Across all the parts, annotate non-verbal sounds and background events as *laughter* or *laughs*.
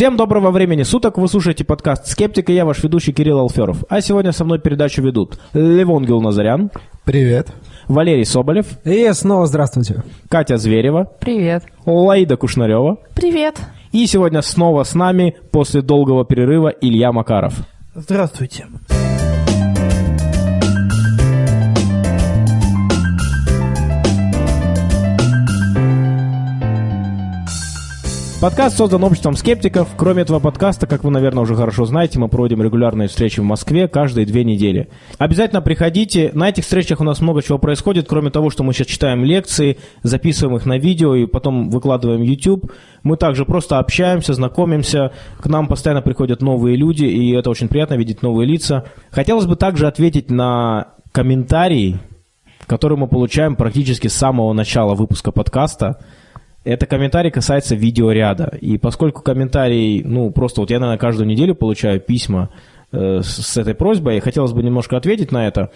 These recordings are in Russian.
Всем доброго времени суток, вы слушаете подкаст «Скептик» и я ваш ведущий Кирилл Алферов. А сегодня со мной передачу ведут Левон Гилназарян, Привет. Валерий Соболев, И снова здравствуйте. Катя Зверева, Привет. Лаида Кушнарева Привет. и сегодня снова с нами после долгого перерыва Илья Макаров. Здравствуйте. Подкаст создан обществом скептиков. Кроме этого подкаста, как вы, наверное, уже хорошо знаете, мы проводим регулярные встречи в Москве каждые две недели. Обязательно приходите. На этих встречах у нас много чего происходит. Кроме того, что мы сейчас читаем лекции, записываем их на видео и потом выкладываем в YouTube, мы также просто общаемся, знакомимся. К нам постоянно приходят новые люди, и это очень приятно видеть новые лица. Хотелось бы также ответить на комментарии, которые мы получаем практически с самого начала выпуска подкаста. Это комментарий касается видеоряда. И поскольку комментарий, ну, просто вот я, наверное, каждую неделю получаю письма э, с, этой просьбой, и хотелось бы немножко ответить на это.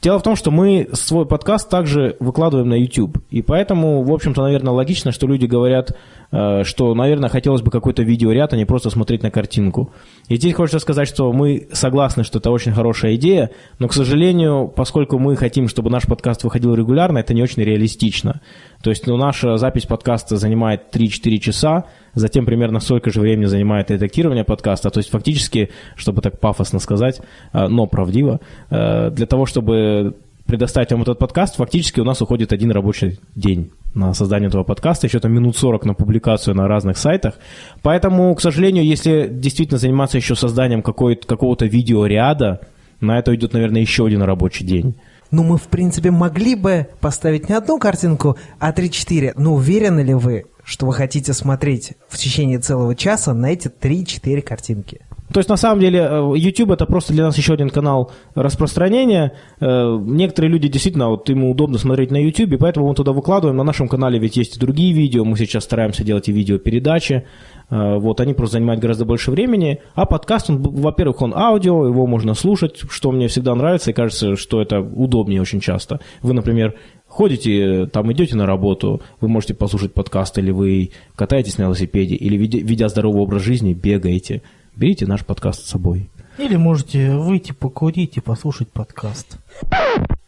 Дело в том, что мы свой подкаст также выкладываем на YouTube. И поэтому, в общем-то, наверное, логично, что люди говорят, что, наверное, хотелось бы какой-то видеоряд, а не просто смотреть на картинку. И здесь хочется сказать, что мы согласны, что это очень хорошая идея, но, к сожалению, поскольку мы хотим, чтобы наш подкаст выходил регулярно, это не очень реалистично. То есть ну, наша запись подкаста занимает 3-4 часа, затем примерно столько же времени занимает редактирование подкаста. То есть фактически, чтобы так пафосно сказать, э, но правдиво, э, для того, чтобы предоставить вам этот подкаст, фактически у нас уходит один рабочий день на создание этого подкаста, еще там минут 40 на публикацию на разных сайтах. Поэтому, к сожалению, если действительно заниматься еще созданием какого-то видеоряда, на это уйдет, наверное, еще один рабочий день. Ну, мы, в принципе, могли бы поставить не одну картинку, а 3-4. Но уверены ли вы, что вы хотите смотреть в течение целого часа на эти 3-4 картинки? То есть, на самом деле, э, YouTube это просто для нас еще один канал распространения. Э, Некоторые люди действительно, вот ему удобно смотреть на YouTube, поэтому мы туда выкладываем. На нашем канале ведь есть и другие видео, мы сейчас стараемся делать и видеопередачи. Э, Вот, они просто занимают гораздо больше времени. А подкаст, во-первых, он аудио, его можно слушать, что мне всегда нравится, и кажется, что это удобнее очень часто. Вы, например, ходите, там идете на работу, вы можете послушать подкаст, или вы катаетесь на велосипеде, или ведя здоровый образ жизни, бегаете. Берите наш подкаст с собой. Или можете выйти покурить и послушать подкаст.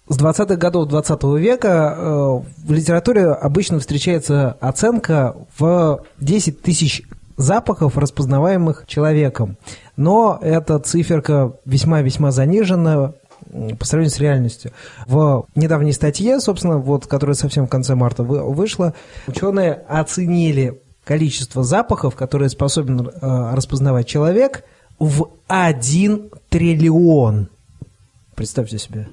С 20-х годов 20 века э, в литературе обычно встречается оценка в 10 тысяч запахов, распознаваемых человеком. Но эта циферка весьма-весьма занижена по сравнению с реальностью. В недавней статье, собственно, вот, которая совсем в конце марта вы- вышла, ученые оценили количество запахов, которые способен э, распознавать человек, в 1 триллион. Представьте себе.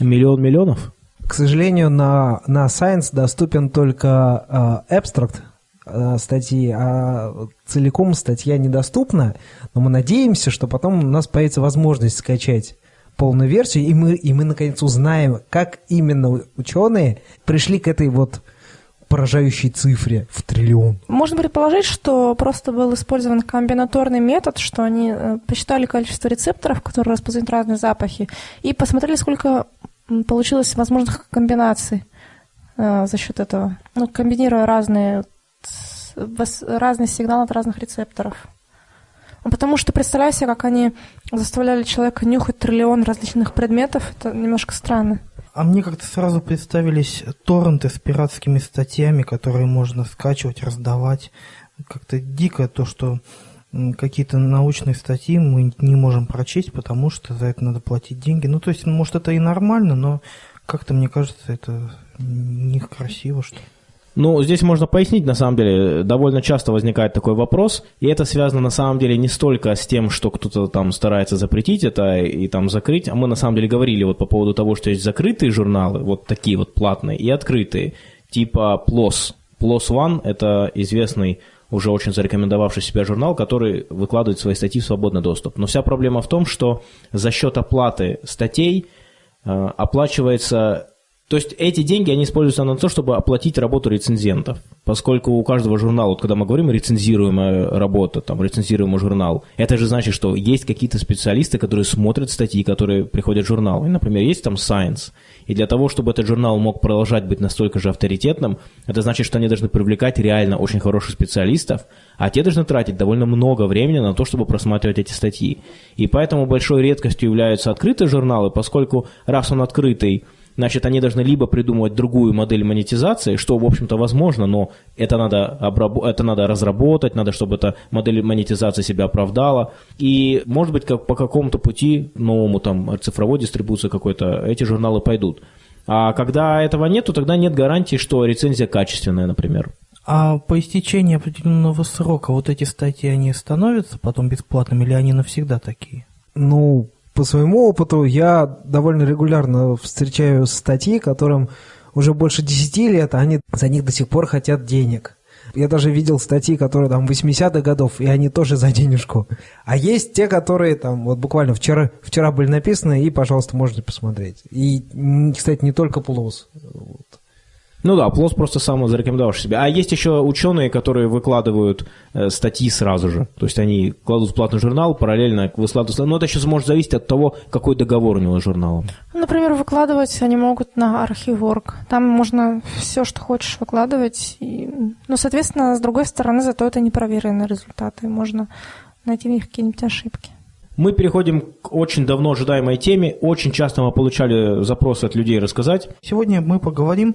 Миллион миллионов? К сожалению, на, на Science доступен только э, абстракт э, статьи, а целиком статья недоступна, но мы надеемся, что потом у нас появится возможность скачать полную версию, и мы, и мы наконец узнаем, как именно ученые пришли к этой вот поражающей цифре в триллион. Можно предположить, что просто был использован комбинаторный метод, что они э, посчитали количество рецепторов, которые распознают разные запахи, и посмотрели, сколько получилось возможных комбинаций э, за счет этого, ну, комбинируя разные, разные сигналы от разных рецепторов. Ну, Потому что представляю себе, как они заставляли человека нюхать триллион различных предметов, это немножко странно. А мне как-то сразу представились торренты с пиратскими статьями, которые можно скачивать, раздавать. Как-то дико то, что какие-то научные статьи мы не можем прочесть, потому что за это надо платить деньги. Ну, то есть, может, это и нормально, но как-то, мне кажется, это некрасиво, что ли. Ну, здесь можно пояснить, на самом деле, довольно часто возникает такой вопрос, и это связано на самом деле не столько с тем, что кто-то там старается запретить это и там закрыть, а мы на самом деле говорили вот по поводу того, что есть закрытые журналы, вот такие вот платные, и открытые, типа PLOS. PLOS One – это известный уже очень зарекомендовавший себя журнал, который выкладывает свои статьи в свободный доступ. Но вся проблема в том, что за счет оплаты статей э, оплачивается То есть эти деньги, они используются на то, чтобы оплатить работу рецензентов. Поскольку у каждого журнала, вот когда мы говорим рецензируемая работа, там, рецензируемый журнал, это же значит, что есть какие-то специалисты, которые смотрят статьи, которые приходят в журнал. И, например, есть там Science. И для того, чтобы этот журнал мог продолжать быть настолько же авторитетным, это значит, что они должны привлекать реально очень хороших специалистов, а те должны тратить довольно много времени на то, чтобы просматривать эти статьи. И поэтому большой редкостью являются открытые журналы, поскольку раз он открытый, значит, они должны либо придумывать другую модель монетизации, что, в общем-то, возможно, но это надо, обраб... это надо разработать, надо, чтобы эта модель монетизации себя оправдала. И, может быть, как по какому-то пути новому, там, цифровой дистрибуции какой-то, эти журналы пойдут. А когда этого нет, то тогда нет гарантии, что рецензия качественная, например. А по истечении определенного срока вот эти статьи, они становятся потом бесплатными или они навсегда такие? Ну, по своему опыту я довольно регулярно встречаю статьи, которым уже больше 10 лет, а они за них до сих пор хотят денег. Я даже видел статьи, которые там 80-х годов, и они тоже за денежку. А есть те, которые там вот буквально вчера, вчера были написаны, и, пожалуйста, можете посмотреть. И, кстати, не только плюс. Вот. Ну да, Плос просто сам зарекомендовал себя. А есть еще ученые, которые выкладывают э, статьи сразу же. То есть они кладут в платный журнал, параллельно выкладывают. Но это сейчас может зависеть от того, какой договор у него с журналом. Например, выкладывать они могут на Архиворг. Там можно все, что хочешь, выкладывать. И... Ну, соответственно, с другой стороны, зато это непроверенные результаты. Можно найти в них какие-нибудь ошибки. Мы переходим к очень давно ожидаемой теме. Очень часто мы получали запросы от людей рассказать. Сегодня мы поговорим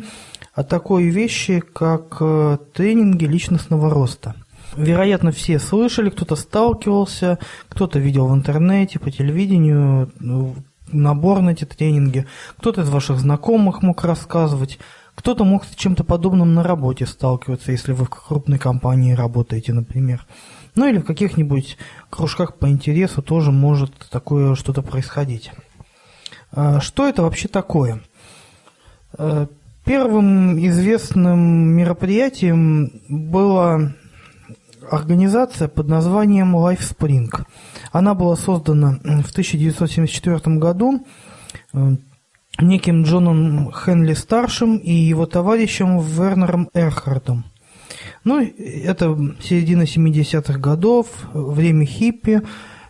о такой вещи, как э, тренинги личностного роста. Вероятно, все слышали, кто-то сталкивался, кто-то видел в интернете, по телевидению ну, набор на эти тренинги, кто-то из ваших знакомых мог рассказывать, кто-то мог с чем-то подобным на работе сталкиваться, если вы в крупной компании работаете, например. Ну или в каких-нибудь кружках по интересу тоже может такое что-то происходить. А что это вообще такое? Э, Первым известным мероприятием была организация под названием LifeSpring. Она была создана в 1974 году неким Джоном Хенли старшим и его товарищем Вернером Эрхардом. Ну, это середина 70-х годов, время хиппи,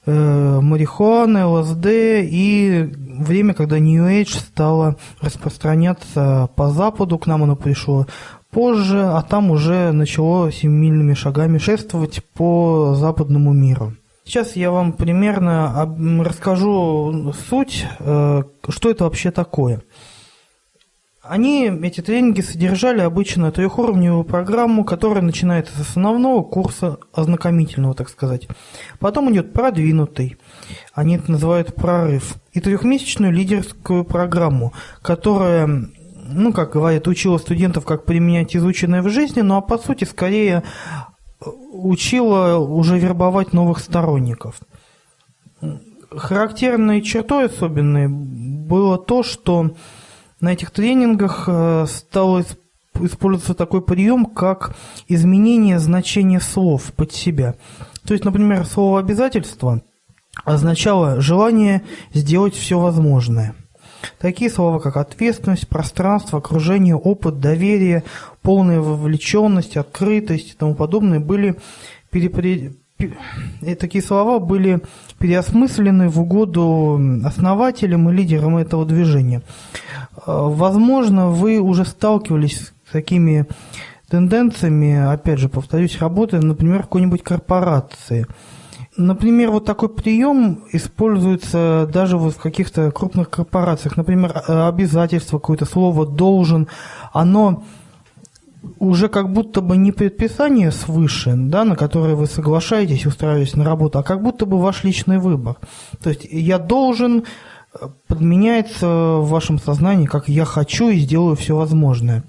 э, марихуаны, ЛСД и время, когда New Age стало распространяться по Западу, к нам оно пришло позже, а там уже начало семимильными шагами шествовать по западному миру. Сейчас я вам примерно расскажу суть, э, что это вообще такое. Они, эти тренинги, содержали обычно трехуровневую программу, которая начинается с основного курса, ознакомительного, так сказать. Потом идет продвинутый, они это называют прорыв, и трехмесячную лидерскую программу, которая, ну, как говорят, учила студентов, как применять изученное в жизни, ну, а по сути, скорее учила уже вербовать новых сторонников. Характерной чертой особенной было то, что на этих тренингах э, стал использоваться такой прием, как изменение значения слов под себя. То есть, например, слово «обязательство» означало желание сделать все возможное. Такие слова, как ответственность, пространство, окружение, опыт, доверие, полная вовлеченность, открытость и тому подобное были перепри... И такие слова были переосмыслены в угоду основателям и лидерам этого движения. Возможно, вы уже сталкивались с такими тенденциями, опять же, повторюсь, работая, например, какой-нибудь корпорации. Например, вот такой прием используется даже вот в каких-то крупных корпорациях. Например, обязательство, какое-то слово «должен», оно уже как будто бы не предписание свыше, да, на которое вы соглашаетесь, устраиваясь на работу, а как будто бы ваш личный выбор. То есть я должен подменяется в вашем сознании, как я хочу и сделаю все возможное.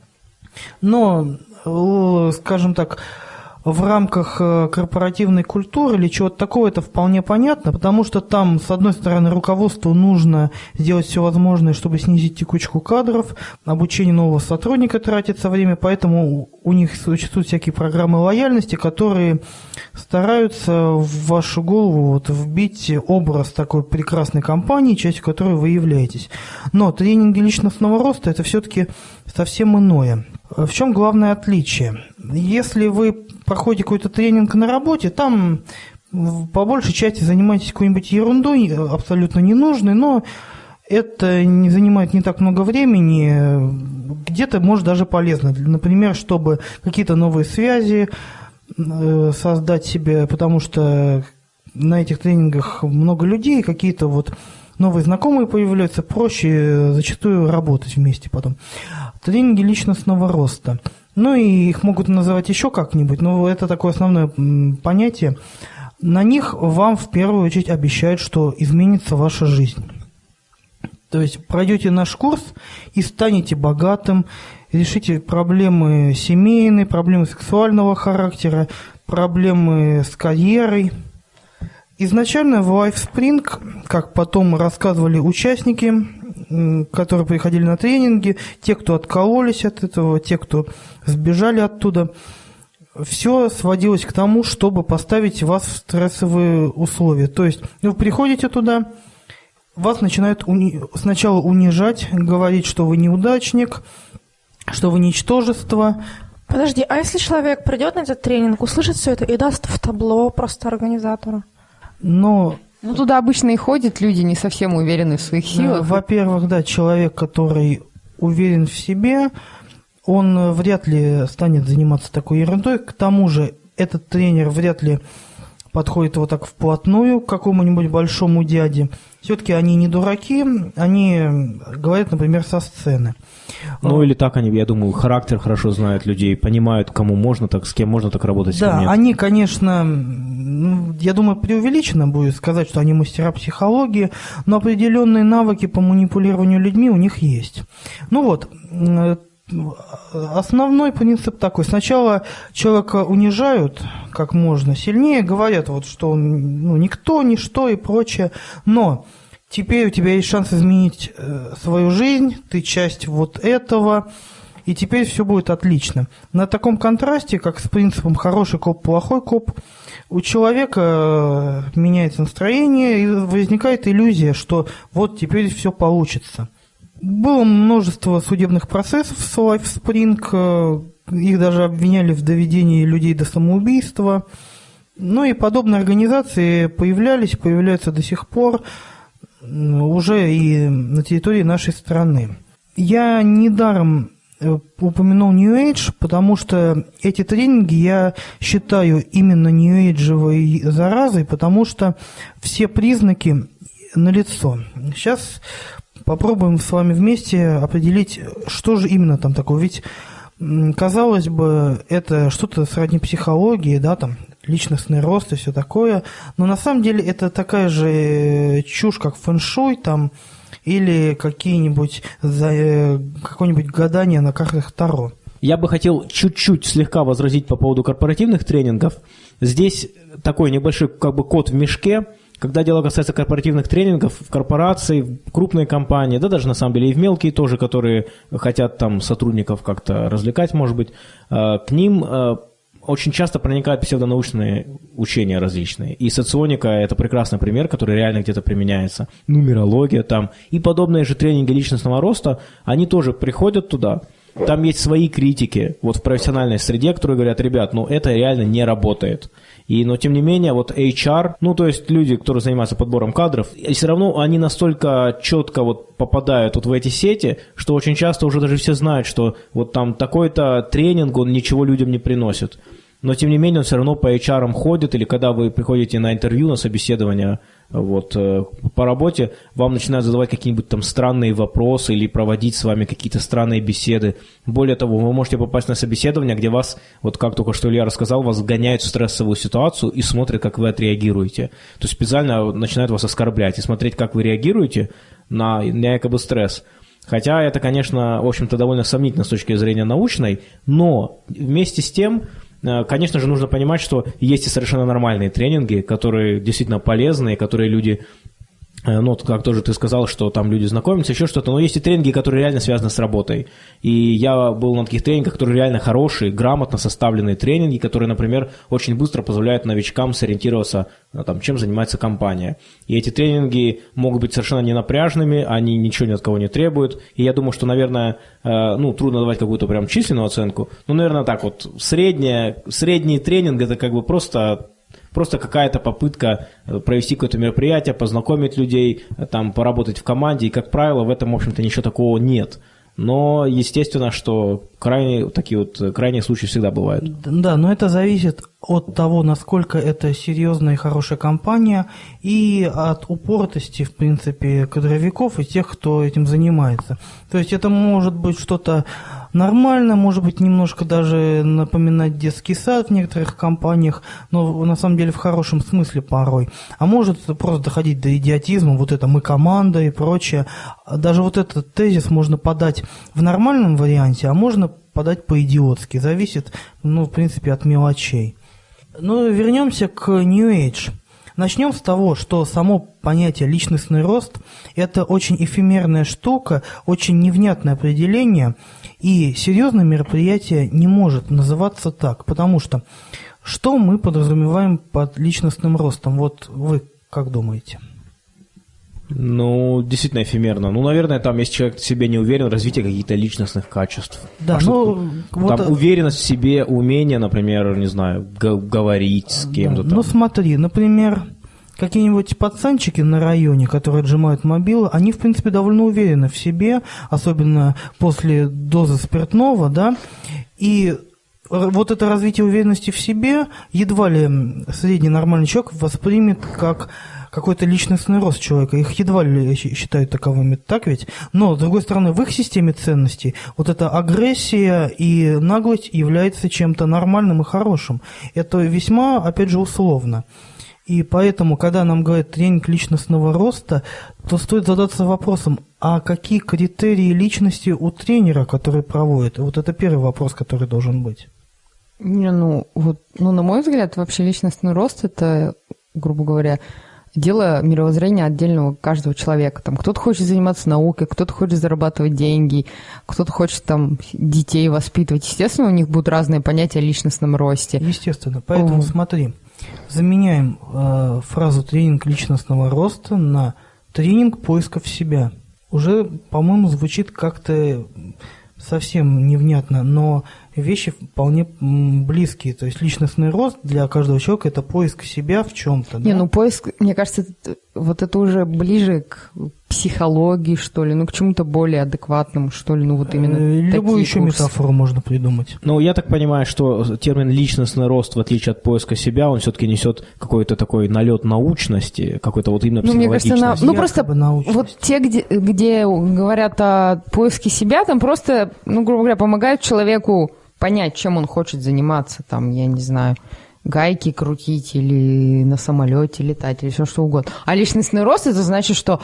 Но, э, скажем так, в рамках э, корпоративной культуры или чего-то такого, это вполне понятно, потому что там, с одной стороны, руководству нужно сделать все возможное, чтобы снизить текучку кадров, обучение нового сотрудника тратится время, поэтому у них существуют всякие программы лояльности, которые стараются в вашу голову вот вбить образ такой прекрасной компании, частью которой вы являетесь. Но тренинги личностного роста – это все-таки совсем иное. В чем главное отличие? Если вы проходите какой-то тренинг на работе, там по большей части занимаетесь какой-нибудь ерундой, абсолютно ненужной, но это не занимает не так много времени, где-то может даже полезно. Например, чтобы какие-то новые связи э, создать себе, потому что на этих тренингах много людей, какие-то вот новые знакомые появляются, проще зачастую работать вместе потом. Тренинги личностного роста. Ну и их могут называть еще как-нибудь, но это такое основное понятие. На них вам в первую очередь обещают, что изменится ваша жизнь. То есть пройдете наш курс и станете богатым, решите проблемы семейные, проблемы сексуального характера, проблемы с карьерой – Изначально в LifeSpring, как потом рассказывали участники, которые приходили на тренинги, те, кто откололись от этого, те, кто сбежали оттуда, все сводилось к тому, чтобы поставить вас в стрессовые условия. То есть вы приходите туда, вас начинают уни... сначала унижать, говорить, что вы неудачник, что вы ничтожество. Подожди, а если человек придет на этот тренинг, услышит все это и даст в табло просто организатору? Но ну, туда обычно и ходят люди, не совсем уверены в своих силах. Во-первых, да, человек, который уверен в себе, он вряд ли станет заниматься такой ерундой. К тому же, этот тренер вряд ли подходит вот так вплотную к какому-нибудь большому дяде. Все-таки они не дураки, они говорят, например, со сцены. Ну или так они, я думаю, характер хорошо знают людей, понимают, кому можно так, с кем можно так работать, Да, они, конечно, я думаю, преувеличено будет сказать, что они мастера психологии, но определенные навыки по манипулированию людьми у них есть. Ну вот, основной принцип такой. Сначала человека унижают как можно сильнее, говорят, вот, что он ну, никто, ничто и прочее, но теперь у тебя есть шанс изменить э, свою жизнь, ты часть вот этого, и теперь все будет отлично. На таком контрасте, как с принципом хороший коп, плохой коп, у человека э, меняется настроение и возникает иллюзия, что вот теперь все получится. Было множество судебных процессов с LifeSpring, э, их даже обвиняли в доведении людей до самоубийства. Ну и подобные организации появлялись, появляются до сих пор уже и на территории нашей страны. Я недаром э, упомянул New Age, потому что эти тренинги я считаю именно New Age заразой, потому что все признаки налицо. Сейчас попробуем с вами вместе определить, что же именно там такое. Ведь, казалось бы, это что-то сродни психологии, да, там, личностный рост и все такое, но на самом деле это такая же э, чушь, как фэншуй, там, или какие-нибудь, э, какое-нибудь гадание на картах Таро. Я бы хотел чуть-чуть слегка возразить по поводу корпоративных тренингов. Здесь такой небольшой как бы код в мешке – когда дело касается корпоративных тренингов, в корпорации, в крупные компании, да даже на самом деле и в мелкие тоже, которые хотят там сотрудников как-то развлекать, может быть, э, к ним э, очень часто проникают псевдонаучные учения различные. И соционика – это прекрасный пример, который реально где-то применяется. Нумерология там. И подобные же тренинги личностного роста, они тоже приходят туда, там есть свои критики вот в профессиональной среде, которые говорят, ребят, ну это реально не работает. И, но тем не менее, вот HR, ну то есть люди, которые занимаются подбором кадров, и все равно они настолько четко вот попадают вот в эти сети, что очень часто уже даже все знают, что вот там такой-то тренинг, он ничего людям не приносит. Но тем не менее он все равно по HR ходит, или когда вы приходите на интервью, на собеседование вот, э, по работе, вам начинают задавать какие-нибудь там странные вопросы или проводить с вами какие-то странные беседы. Более того, вы можете попасть на собеседование, где вас, вот как только что Илья рассказал, вас гоняют в стрессовую ситуацию и смотрят, как вы отреагируете. То есть специально начинают вас оскорблять и смотреть, как вы реагируете на, на якобы стресс. Хотя это, конечно, в общем-то, довольно сомнительно с точки зрения научной, но вместе с тем конечно же, нужно понимать, что есть и совершенно нормальные тренинги, которые действительно полезные, которые люди Э, ну, как тоже ты сказал, что там люди знакомятся, еще что-то, но есть и тренинги, которые реально связаны с работой. И я был на таких тренингах, которые реально хорошие, грамотно составленные тренинги, которые, например, очень быстро позволяют новичкам сориентироваться, э, там, чем занимается компания. И эти тренинги могут быть совершенно не напряжными, они ничего ни от кого не требуют. И я думаю, что, наверное, э, ну, трудно давать какую-то прям численную оценку, но, наверное, так вот, средняя, средний тренинг – это как бы просто Просто какая-то попытка э, провести какое-то мероприятие, познакомить людей, э, там, поработать в команде. И, как правило, в этом, в общем-то, ничего такого нет. Но, естественно, что крайние, такие вот э, крайние случаи всегда бывают. Да, но это зависит от того, насколько это серьезная и хорошая компания, и от упоротости, в принципе, кадровиков и тех, кто этим занимается. То есть это может быть что-то нормально, может быть, немножко даже напоминать детский сад в некоторых компаниях, но на самом деле в хорошем смысле порой. А может просто доходить до идиотизма, вот это мы команда и прочее. Даже вот этот тезис можно подать в нормальном варианте, а можно подать по-идиотски. Зависит, ну, в принципе, от мелочей. Ну, вернемся к New Age. Начнем с того, что само понятие личностный рост – это очень эфемерная штука, очень невнятное определение, и серьезное мероприятие не может называться так, потому что что мы подразумеваем под личностным ростом? Вот вы как думаете? Ну, действительно эфемерно. Ну, наверное, там, если человек в себе не уверен, развитие каких-то личностных качеств. Да, а ну, там вот... уверенность в себе, умение, например, не знаю, говорить с кем-то да. там. Ну, смотри, например, какие-нибудь пацанчики на районе, которые отжимают мобилы, они, в принципе, довольно уверены в себе, особенно после дозы спиртного, да, и вот это развитие уверенности в себе едва ли средний нормальный человек воспримет как какой-то личностный рост человека. Их едва ли считают таковыми, так ведь? Но, с другой стороны, в их системе ценностей вот эта агрессия и наглость является чем-то нормальным и хорошим. Это весьма, опять же, условно. И поэтому, когда нам говорят тренинг личностного роста, то стоит задаться вопросом, а какие критерии личности у тренера, который проводит? Вот это первый вопрос, который должен быть. Не, ну, вот, ну, на мой взгляд, вообще личностный рост – это, грубо говоря, дело мировоззрения отдельного каждого человека. Там кто-то хочет заниматься наукой, кто-то хочет зарабатывать деньги, кто-то хочет там детей воспитывать. Естественно, у них будут разные понятия о личностном росте. Естественно. Поэтому О. смотри, заменяем э, фразу тренинг личностного роста на тренинг поисков себя. Уже, по-моему, звучит как-то совсем невнятно, но вещи вполне близкие. То есть личностный рост для каждого человека это поиск себя в чем-то. Не, да? ну поиск, мне кажется, вот это уже ближе к психологии, что ли, ну к чему-то более адекватному, что ли, ну вот именно Э, Любую такие еще курсы. метафору можно придумать. Ну, я так понимаю, что термин «личностный рост», в отличие от поиска себя, он все-таки несет какой-то такой налет научности, какой-то вот именно Ну, мне кажется, на- психологичности. ну просто научность. вот те, где, где говорят о поиске себя, там просто, ну, грубо говоря, помогают человеку понять, чем он хочет заниматься, там, я не знаю, гайки крутить или на самолете летать или все что угодно. А личностный рост это значит, что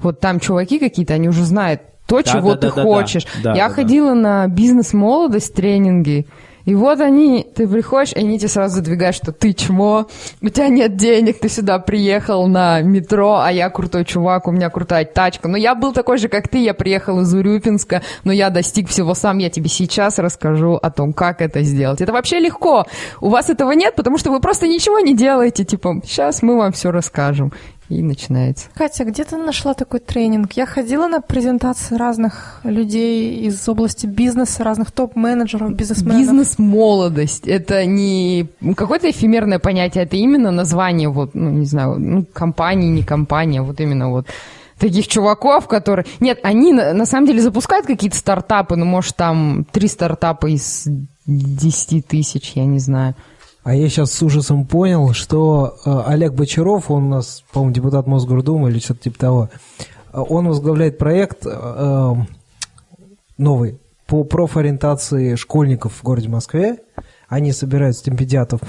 вот там чуваки какие-то, они уже знают то, Да, чего да, ты да, да, хочешь. да. Да, я да, ходила на бизнес-молодость тренинги, и вот они, ты приходишь, и они тебе сразу задвигают, что ты чмо, у тебя нет денег, ты сюда приехал на метро, а я крутой чувак, у меня крутая тачка. Но я был такой же, как ты, я приехал из Урюпинска, но я достиг всего сам, я тебе сейчас расскажу о том, как это сделать. Это вообще легко. У вас этого нет, потому что вы просто ничего не делаете, типа, сейчас мы вам все расскажем. И начинается. Катя, где ты нашла такой тренинг? Я ходила на презентации разных людей из области бизнеса, разных топ-менеджеров, бизнесменов. Бизнес-молодость. Это не какое-то эфемерное понятие, это именно название, вот, ну, не знаю, ну, компании, не компания, вот именно вот таких чуваков, которые... Нет, они на, самом деле запускают какие-то стартапы, ну, может, там три стартапа из 10 тысяч, я не знаю. А я сейчас с ужасом понял, что э, Олег Бочаров, он у нас, по-моему, депутат Мосгордумы или что-то типа того, э, он возглавляет проект э, новый по профориентации школьников в городе Москве. Они собирают стипендиатов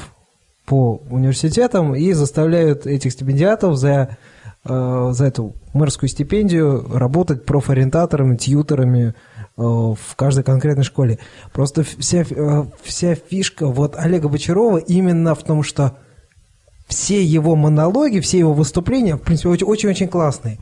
по университетам и заставляют этих стипендиатов за, за эту мэрскую стипендию работать профориентаторами, тьютерами в каждой конкретной школе. Просто вся, э, вся фишка вот Олега Бочарова именно в том, что все его монологи, все его выступления, в принципе, очень-очень классные,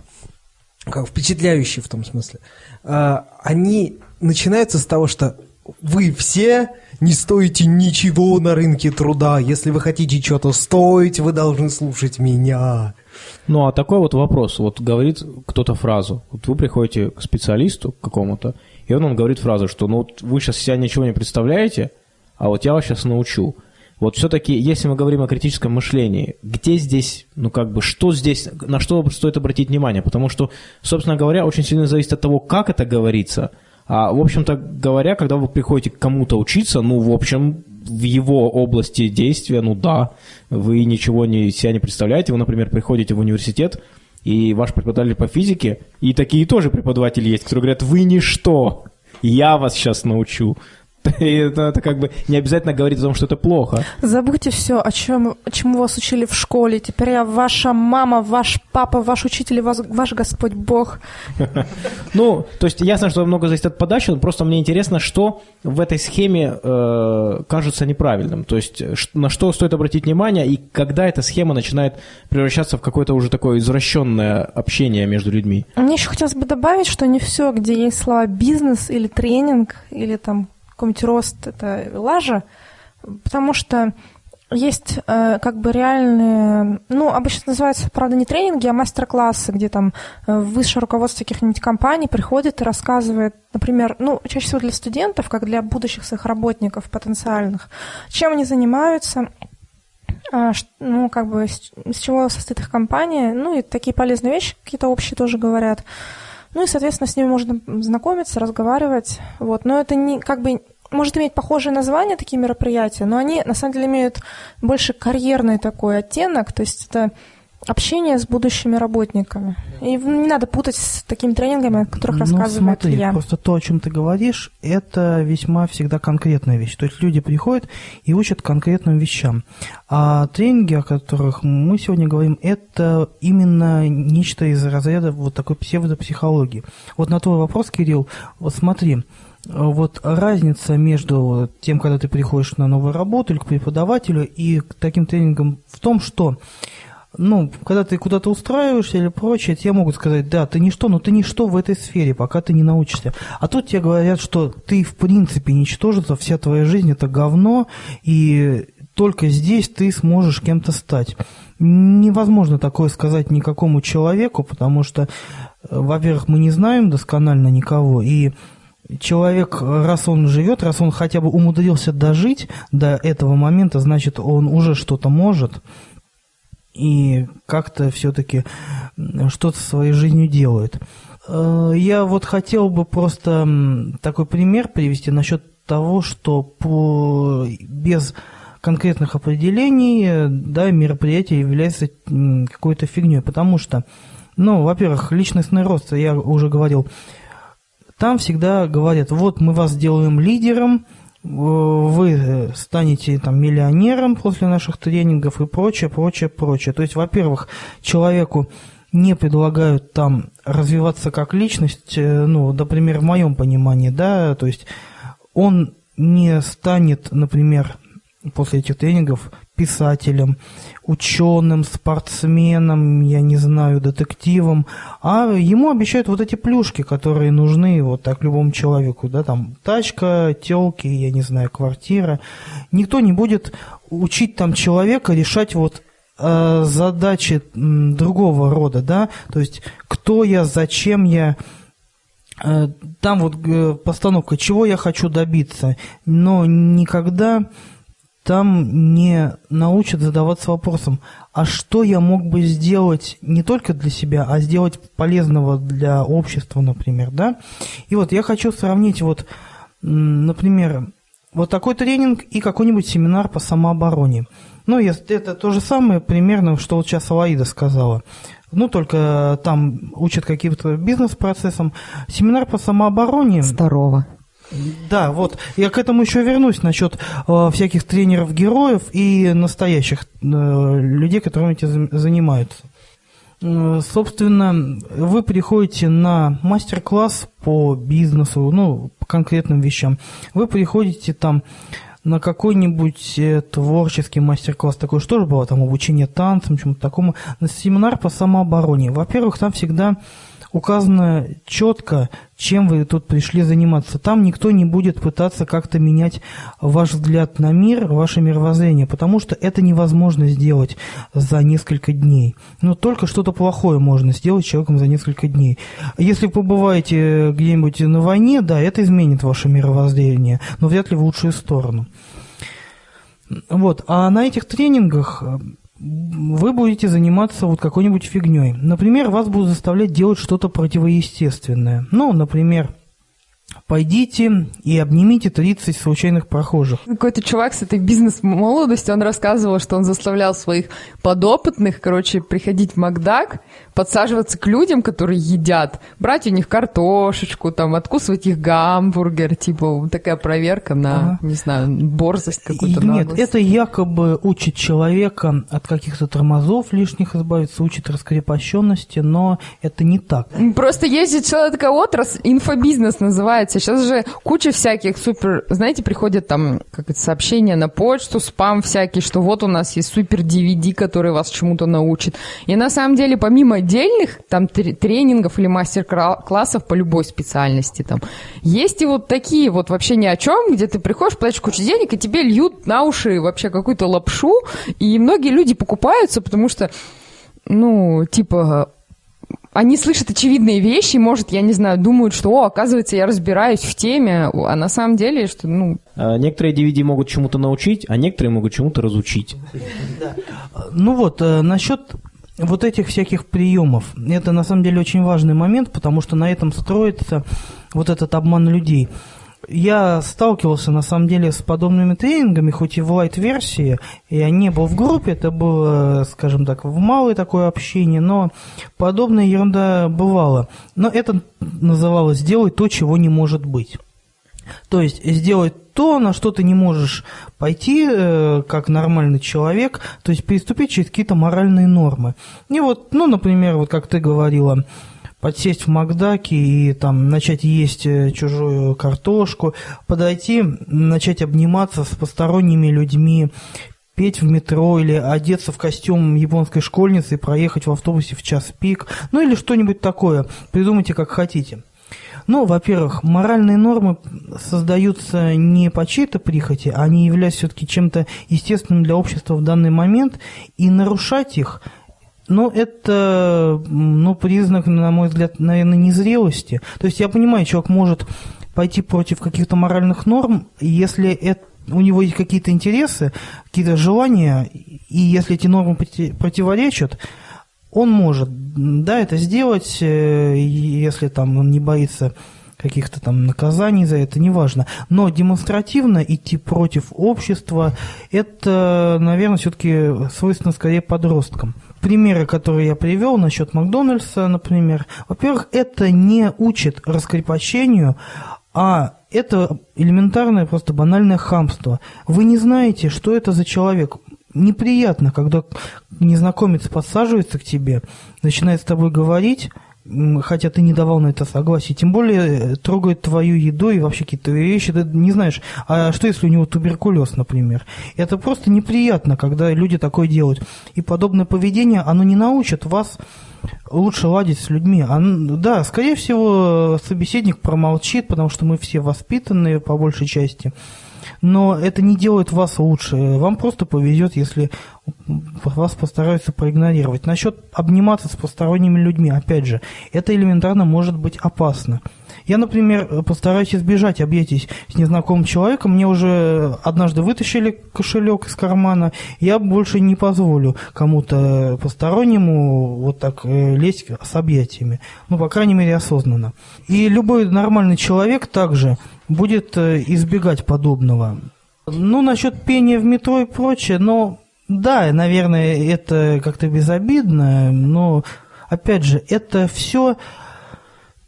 впечатляющие в том смысле. А, они начинаются с того, что вы все не стоите ничего на рынке труда. Если вы хотите что-то стоить, вы должны слушать меня. Ну, а такой вот вопрос. Вот говорит кто-то фразу. Вот вы приходите к специалисту какому-то, и он вам говорит фразу, что ну вот вы сейчас себя ничего не представляете, а вот я вас сейчас научу. Вот все-таки, если мы говорим о критическом мышлении, где здесь, ну как бы, что здесь, на что стоит обратить внимание? Потому что, собственно говоря, очень сильно зависит от того, как это говорится. А, в общем-то говоря, когда вы приходите к кому-то учиться, ну, в общем, в его области действия, ну да, вы ничего не, себя не представляете. Вы, например, приходите в университет, и ваш преподаватель по физике, и такие тоже преподаватели есть, которые говорят, вы ничто, я вас сейчас научу. *laughs* это, это как бы не обязательно говорить о том, что это плохо. Забудьте все, о чем, чему вас учили в школе. Теперь я ваша мама, ваш папа, ваш учитель, ваш, ваш Господь Бог. *laughs* Ну, то есть ясно, что много зависит от подачи, но просто мне интересно, что в этой схеме э, кажется неправильным. То есть на что стоит обратить внимание и когда эта схема начинает превращаться в какое-то уже такое извращенное общение между людьми. Мне еще хотелось бы добавить, что не все, где есть слова бизнес или тренинг, или там какой-нибудь рост, это лажа, потому что есть э, как бы реальные, ну, обычно называются, правда, не тренинги, а мастер-классы, где там э, высшее руководство каких-нибудь компаний приходит и рассказывает, например, ну, чаще всего для студентов, как для будущих своих работников потенциальных, чем они занимаются, э, ну, как бы, с, чего состоит их компания, ну, и такие полезные вещи какие-то общие тоже говорят. Ну и, соответственно, с ними можно знакомиться, разговаривать. Вот. Но это не как бы может иметь похожее название такие мероприятия, но они на самом деле имеют больше карьерный такой оттенок, то есть это общение с будущими работниками. И не надо путать с такими тренингами, о которых ну, рассказывает смотри, Илья. просто то, о чем ты говоришь, это весьма всегда конкретная вещь. То есть люди приходят и учат конкретным вещам. А тренинги, о которых мы сегодня говорим, это именно нечто из разряда вот такой псевдопсихологии. Вот на твой вопрос, Кирилл, вот смотри, вот разница между тем, когда ты приходишь на новую работу или к преподавателю и к таким тренингам в том, что ну, когда ты куда-то устраиваешься или прочее, тебе могут сказать, да, ты ничто, но ты ничто в этой сфере, пока ты не научишься. А тут тебе говорят, что ты в принципе ничтожество, вся твоя жизнь это говно, и только здесь ты сможешь кем-то стать. Невозможно такое сказать никакому человеку, потому что, э, во-первых, мы не знаем досконально никого, и человек, раз он живет, раз он хотя бы умудрился дожить до этого момента, значит, он уже что-то может и как-то все-таки что-то своей жизнью делает. Э, я вот хотел бы просто такой пример привести насчет того, что по, без конкретных определений да, мероприятие является какой-то фигней, потому что, ну, во-первых, личностный рост, я уже говорил, там всегда говорят, вот мы вас делаем лидером, вы станете там миллионером после наших тренингов и прочее, прочее, прочее. То есть, во-первых, человеку не предлагают там развиваться как личность, э, ну, например, в моем понимании, да, то есть он не станет, например, после этих тренингов писателем, ученым, спортсменом, я не знаю, детективом, а ему обещают вот эти плюшки, которые нужны вот так любому человеку, да, там тачка, телки, я не знаю, квартира. Никто не будет учить там человека решать вот э, задачи другого рода, да, то есть кто я, зачем я, э, там вот э, постановка, чего я хочу добиться, но никогда там не научат задаваться вопросом, а что я мог бы сделать не только для себя, а сделать полезного для общества, например, да? И вот я хочу сравнить вот, например, вот такой тренинг и какой-нибудь семинар по самообороне. Ну, это то же самое примерно, что вот сейчас Алаида сказала. Ну, только там учат каким-то бизнес-процессам. Семинар по самообороне... Здорово. Да, вот я к этому еще вернусь насчет э, всяких тренеров-героев и настоящих э, людей, которыми этим занимаются. Э, Собственно, вы приходите на мастер-класс по бизнесу, ну, по конкретным вещам. Вы приходите там на какой-нибудь э, творческий мастер-класс, такой что же было, там обучение танцам, чему-то такому, на семинар по самообороне. Во-первых, там всегда указано четко, чем вы тут пришли заниматься. Там никто не будет пытаться как-то менять ваш взгляд на мир, ваше мировоззрение, потому что это невозможно сделать за несколько дней. Но только что-то плохое можно сделать человеком за несколько дней. Если побываете где-нибудь на войне, да, это изменит ваше мировоззрение, но вряд ли в лучшую сторону. Вот, а на этих тренингах вы будете заниматься вот какой-нибудь фигней. Например, вас будут заставлять делать что-то противоестественное. Ну, например, пойдите и обнимите 30 случайных прохожих. Какой-то чувак с этой бизнес-молодостью, он рассказывал, что он заставлял своих подопытных, короче, приходить в Макдак, подсаживаться к людям, которые едят, брать у них картошечку, там, откусывать их гамбургер, типа, такая проверка на, Ага. не знаю, борзость какую-то. Нет, наглость. это якобы учит человека от каких-то тормозов лишних избавиться, учит раскрепощенности, но это не так. Просто есть целая такая отрасль, инфобизнес называется. Сейчас же куча всяких супер... Знаете, приходят там как это, сообщения на почту, спам всякий, что вот у нас есть супер DVD, который вас чему-то научит. И на самом деле, помимо отдельных там тр- тренингов или мастер-классов по любой специальности, там, есть и вот такие вот вообще ни о чем, где ты приходишь, платишь кучу денег, и тебе льют на уши вообще какую-то лапшу, и многие люди покупаются, потому что ну, типа, они слышат очевидные вещи, может, я не знаю, думают, что, о, оказывается, я разбираюсь в теме, а на самом деле, что, ну, А, Некоторые DVD могут чему-то научить, а некоторые могут чему-то разучить. Ну вот, э, насчет вот этих всяких приемов, это на самом деле очень важный момент, потому что на этом строится вот этот обман людей. Я сталкивался на самом деле с подобными тренингами, хоть и в лайт-версии, я не был в группе, это было, скажем так, в малое такое общение, но подобная ерунда бывала. Но это называлось «сделай то, чего не может быть». То есть сделать то, на что ты не можешь пойти э, как нормальный человек, то есть переступить через какие-то моральные нормы. И вот, ну, например, вот как ты говорила, подсесть в Макдаке и там начать есть э, чужую картошку, подойти, начать обниматься с посторонними людьми, петь в метро или одеться в костюм японской школьницы и проехать в автобусе в час пик, ну или что-нибудь такое. Придумайте как хотите. Ну, во-первых, моральные нормы создаются не по чьей-то прихоти, они являются все-таки чем-то естественным для общества в данный момент, и нарушать их, ну, это, ну, признак, на мой взгляд, наверное, незрелости. То есть я понимаю, человек может пойти против каких-то моральных норм, если это у него есть какие-то интересы, какие-то желания, и если эти нормы проти- противоречат, он может, да, это сделать, э, если там он не боится каких-то там наказаний за это, неважно. Но демонстративно идти против общества, это, наверное, все-таки свойственно скорее подросткам. Примеры, которые я привел насчет Макдональдса, например, во-первых, это не учит раскрепощению, а это элементарное, просто банальное хамство. Вы не знаете, что это за человек. Неприятно, когда незнакомец подсаживается к тебе, начинает с тобой говорить, хотя ты не давал на это согласие, тем более э, трогает твою еду и вообще какие-то вещи, ты не знаешь, а что если у него туберкулез, например. Это просто неприятно, когда люди такое делают. И подобное поведение, оно не научит вас лучше ладить с людьми. А, н- да, скорее всего, собеседник промолчит, потому что мы все воспитанные по большей части. Но это не делает вас лучше. Вам просто повезет, если вас постараются проигнорировать. Насчет обниматься с посторонними людьми, опять же, это элементарно может быть опасно. Я, например, постараюсь избежать объятий с незнакомым человеком. Мне уже однажды вытащили кошелек из кармана. Я больше не позволю кому-то постороннему вот так э, лезть с объятиями. Ну, по крайней мере, осознанно. И любой нормальный человек также будет э, избегать подобного. Ну, насчет пения в метро и прочее, но да, наверное, это как-то безобидно, но опять же, это все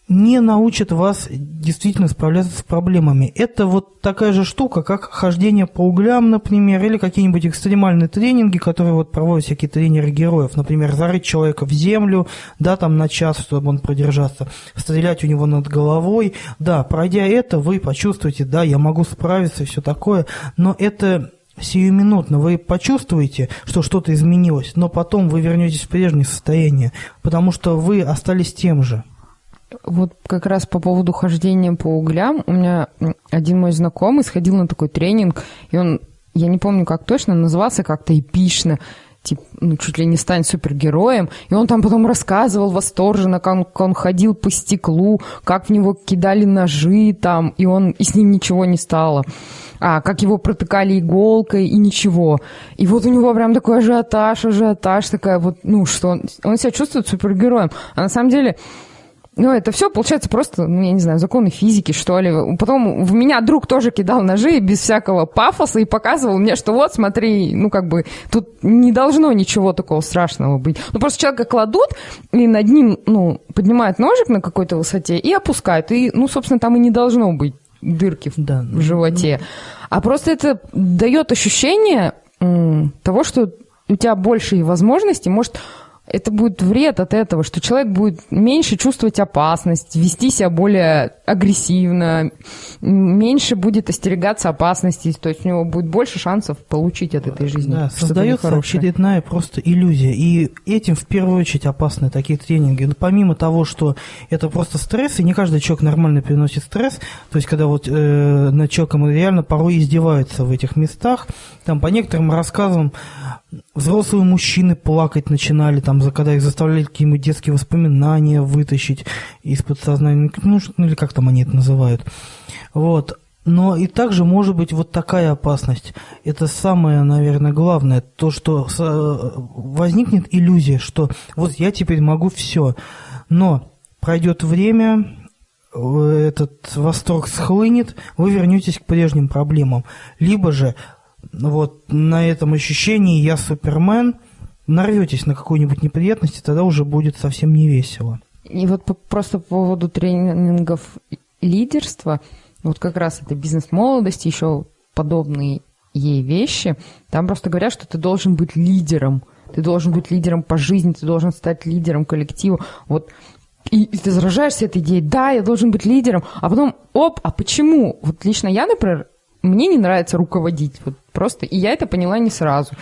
не научат вас действительно справляться с проблемами. Это вот такая же штука, как хождение по углям, например, или какие-нибудь экстремальные тренинги, которые вот проводят всякие тренеры героев. Например, зарыть человека в землю, да, там на час, чтобы он продержался, стрелять у него над головой. Да, пройдя это, вы почувствуете, да, я могу справиться все такое, но это сиюминутно вы почувствуете, что что-то изменилось, но потом вы вернетесь в прежнее состояние, потому что вы остались тем же. Вот как раз по поводу хождения по углям, у меня один мой знакомый сходил на такой тренинг, и он, я не помню как точно, назывался как-то эпично, типа, ну, чуть ли не стань супергероем. И он там потом рассказывал восторженно, как он, как он ходил по стеклу, как в него кидали ножи там, и он, и с ним ничего не стало. А, как его протыкали иголкой, и ничего. И вот у него прям такой ажиотаж, ажиотаж, такая вот, ну, что он, он себя чувствует супергероем. А на самом деле, ну, это все получается просто, ну, я не знаю, законы физики, что ли. Потом в меня друг тоже кидал ножи без всякого пафоса и показывал мне, что вот, смотри, ну, как бы, тут не должно ничего такого страшного быть. Ну, просто человека кладут, и над ним, ну, поднимают ножик на какой-то высоте и опускают. И, ну, собственно, там и не должно быть дырки да. в животе. А просто это дает ощущение того, что у тебя больше возможностей, может, это будет вред от этого, что человек будет меньше чувствовать опасность, вести себя более агрессивно, меньше будет остерегаться опасностей, то есть у него будет больше шансов получить от этой жизни. Да, создается очередная просто иллюзия. И этим в первую очередь опасны такие тренинги. Но помимо того, что это просто стресс, и не каждый человек нормально переносит стресс, то есть когда вот э, над человеком реально порой издеваются в этих местах, там по некоторым рассказам взрослые мужчины плакать начинали, там, когда их заставляли какие-нибудь детские воспоминания вытащить из подсознания, ну, ну или как там они это называют. Вот. Но и также может быть вот такая опасность. Это самое, наверное, главное. То, что возникнет иллюзия, что вот я теперь могу все. Но пройдет время, этот восторг схлынет, вы вернетесь к прежним проблемам. Либо же вот на этом ощущении «я Супермен», нарветесь на какую-нибудь неприятность, тогда уже будет совсем не весело. И вот по, просто по поводу тренингов лидерства, вот как раз это бизнес молодости, еще подобные ей вещи, там просто говорят, что ты должен быть лидером, ты должен быть лидером по жизни, ты должен стать лидером коллектива. Вот и, и ты заражаешься этой идеей, да, я должен быть лидером, а потом, оп, а почему? Вот лично я, например, мне не нравится руководить, вот просто, и я это поняла не сразу.